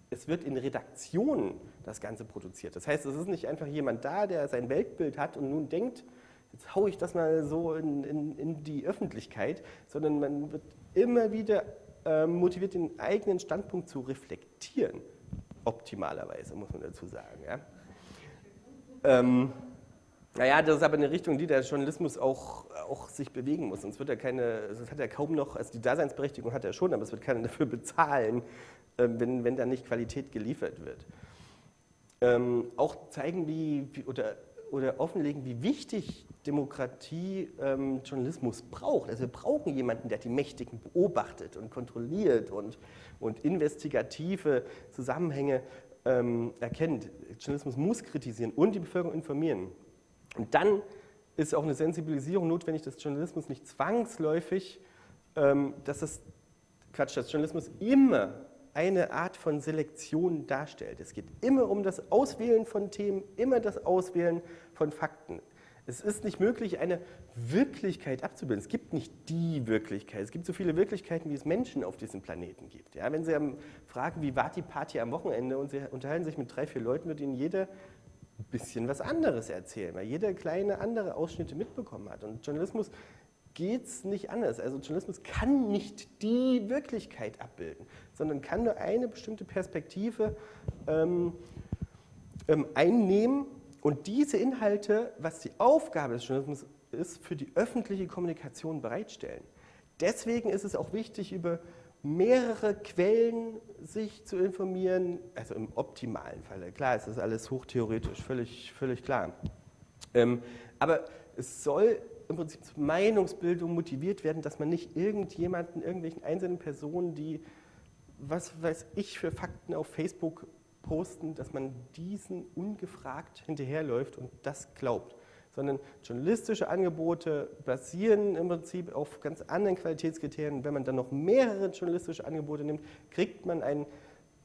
es wird in Redaktionen das Ganze produziert. Das heißt, es ist nicht einfach jemand da, der sein Weltbild hat und nun denkt, jetzt haue ich das mal so in, in, in die Öffentlichkeit, sondern man wird immer wieder äh, motiviert, den eigenen Standpunkt zu reflektieren. Optimalerweise, muss man dazu sagen. Ja. Ähm, naja, das ist aber eine Richtung, die der Journalismus auch, auch sich bewegen muss. Sonst wird er keine, es hat er kaum noch, also die Daseinsberechtigung hat er schon, aber es wird keiner *laughs* dafür bezahlen, äh, wenn, wenn da nicht Qualität geliefert wird. Ähm, auch zeigen, wie, oder, oder offenlegen, wie wichtig Demokratie ähm, Journalismus braucht. Also wir brauchen jemanden, der die Mächtigen beobachtet und kontrolliert und, und investigative Zusammenhänge ähm, erkennt. Journalismus muss kritisieren und die Bevölkerung informieren. Und dann ist auch eine Sensibilisierung notwendig, dass Journalismus nicht zwangsläufig, ähm, dass das, Quatsch, dass Journalismus immer eine Art von Selektion darstellt. Es geht immer um das Auswählen von Themen, immer das Auswählen von Fakten. Es ist nicht möglich, eine Wirklichkeit abzubilden. Es gibt nicht die Wirklichkeit. Es gibt so viele Wirklichkeiten, wie es Menschen auf diesem Planeten gibt. Ja, wenn Sie fragen, wie war die Party am Wochenende und Sie unterhalten sich mit drei, vier Leuten, wird Ihnen jeder ein bisschen was anderes erzählen, weil jeder kleine andere Ausschnitte mitbekommen hat. Und Journalismus geht es nicht anders. Also Journalismus kann nicht die Wirklichkeit abbilden, sondern kann nur eine bestimmte Perspektive ähm, ähm, einnehmen und diese Inhalte, was die Aufgabe des Journalismus ist, für die öffentliche Kommunikation bereitstellen. Deswegen ist es auch wichtig, über mehrere Quellen sich zu informieren, also im optimalen Falle. Klar, es ist alles hochtheoretisch, völlig, völlig klar. Ähm, aber es soll im Prinzip zur Meinungsbildung motiviert werden, dass man nicht irgendjemanden, irgendwelchen einzelnen Personen, die, was weiß ich, für Fakten auf Facebook posten, dass man diesen ungefragt hinterherläuft und das glaubt. Sondern journalistische Angebote basieren im Prinzip auf ganz anderen Qualitätskriterien. Wenn man dann noch mehrere journalistische Angebote nimmt, kriegt man ein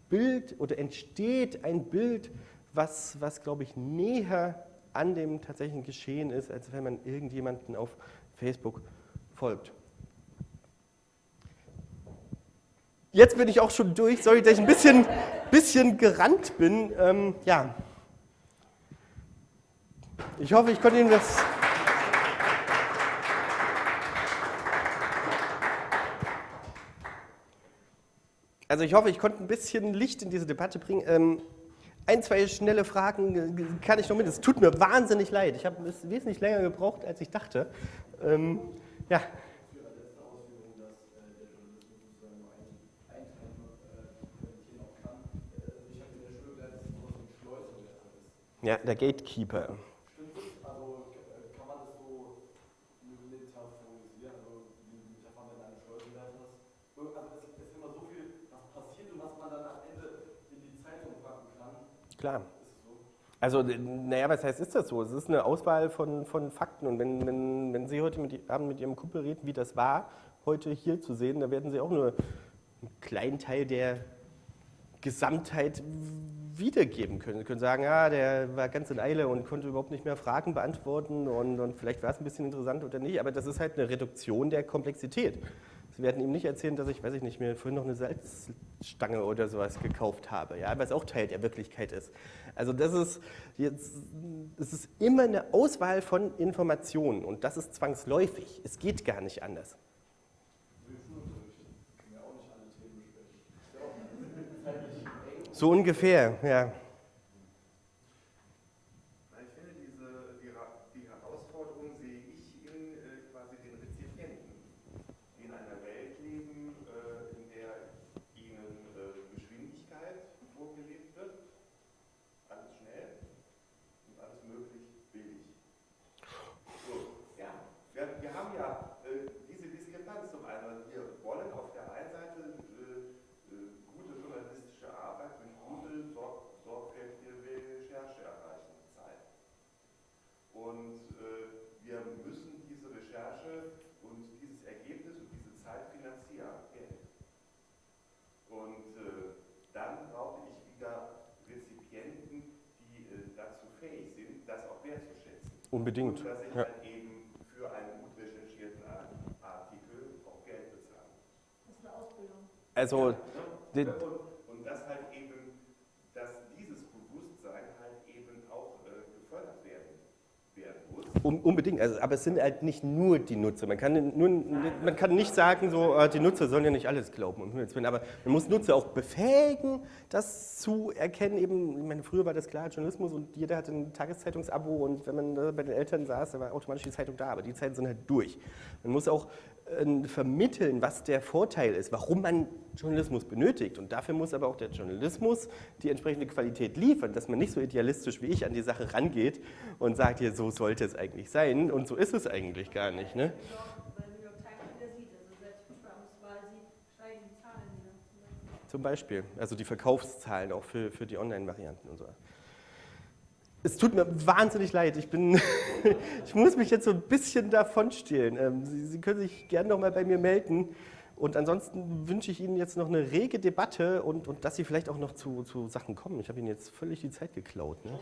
Bild oder entsteht ein Bild, was, was glaube ich, näher an dem tatsächlichen Geschehen ist, als wenn man irgendjemanden auf Facebook folgt. Jetzt bin ich auch schon durch. Sorry, dass ich ein bisschen, bisschen gerannt bin. Ähm, ja. Ich hoffe, ich konnte Ihnen das. Also ich hoffe, ich konnte ein bisschen Licht in diese Debatte bringen. Ähm, ein, zwei schnelle Fragen kann ich noch mit. Es tut mir wahnsinnig leid. Ich habe es wesentlich länger gebraucht, als ich dachte. Ähm, ja. Ja, der Gatekeeper. Stimmt das? Also kann man das so metaphorisieren, also wie Metaphern in eine Schleuse werfen Also es ist immer so viel, was passiert und was man dann am Ende in die Zeitung packen kann. Klar. Also, naja, was heißt, ist das so? Es ist eine Auswahl von, von Fakten. Und wenn, wenn, wenn Sie heute mit, Abend mit Ihrem Kumpel reden, wie das war, heute hier zu sehen, da werden Sie auch nur einen kleinen Teil der Gesamtheit wiedergeben können. Sie können sagen, ja, der war ganz in Eile und konnte überhaupt nicht mehr Fragen beantworten und, und vielleicht war es ein bisschen interessant oder nicht, aber das ist halt eine Reduktion der Komplexität. Sie werden ihm nicht erzählen, dass ich, weiß ich nicht, mir vorhin noch eine Salzstange oder sowas gekauft habe, ja, was auch Teil der Wirklichkeit ist. Also das ist jetzt, es ist immer eine Auswahl von Informationen und das ist zwangsläufig. Es geht gar nicht anders. So ungefähr, ja. Ich finde, diese, die, die Herausforderung sehe ich in äh, quasi den Rezipienten, die in einer Welt leben, äh, in der ihnen äh, Geschwindigkeit vorgelebt wird, alles schnell und alles möglich billig. So, ja, wir, wir haben ja äh, diese Diskrepanz zum einen. Wir wollen auf der einen Seite äh, äh, gute journalistische Arbeit durch gute, sorg sorgfältige Recherche erreichen, Zeit. Und äh, wir müssen diese Recherche und dieses Ergebnis und diese Zeit finanzieren, Geld. Und äh, dann brauche ich wieder Rezipienten, die äh, dazu fähig sind, das auch wertzuschätzen. Unbedingt. Und dass ich Ja. halt eben für einen gut recherchierten Ar- Artikel auch Geld bezahle. Das ist eine Ausbildung. Also, Ja, den- ne? und, und das halt eben Unbedingt, also, aber es sind halt nicht nur die Nutzer. Man kann, nur, man kann nicht sagen, so, äh, die Nutzer sollen ja nicht alles glauben, aber man muss Nutzer auch befähigen, das zu erkennen. Eben, ich meine, früher war das klar, Journalismus und jeder hatte ein Tageszeitungsabo und wenn man bei den Eltern saß, da war automatisch die Zeitung da, aber die Zeiten sind halt durch. Man muss auch vermitteln, was der Vorteil ist, warum man Journalismus benötigt. Und dafür muss aber auch der Journalismus die entsprechende Qualität liefern, dass man nicht so idealistisch wie ich an die Sache rangeht und sagt, hier, so sollte es eigentlich sein und so ist es eigentlich gar nicht. Ne? Zum Beispiel, also die Verkaufszahlen auch für, für die Online-Varianten und so. Es tut mir wahnsinnig leid. Ich, bin *laughs* ich muss mich jetzt so ein bisschen davon stehlen. Ähm, Sie, Sie können sich gerne noch mal bei mir melden. Und ansonsten wünsche ich Ihnen jetzt noch eine rege Debatte und, und dass Sie vielleicht auch noch zu, zu Sachen kommen. Ich habe Ihnen jetzt völlig die Zeit geklaut. Ne?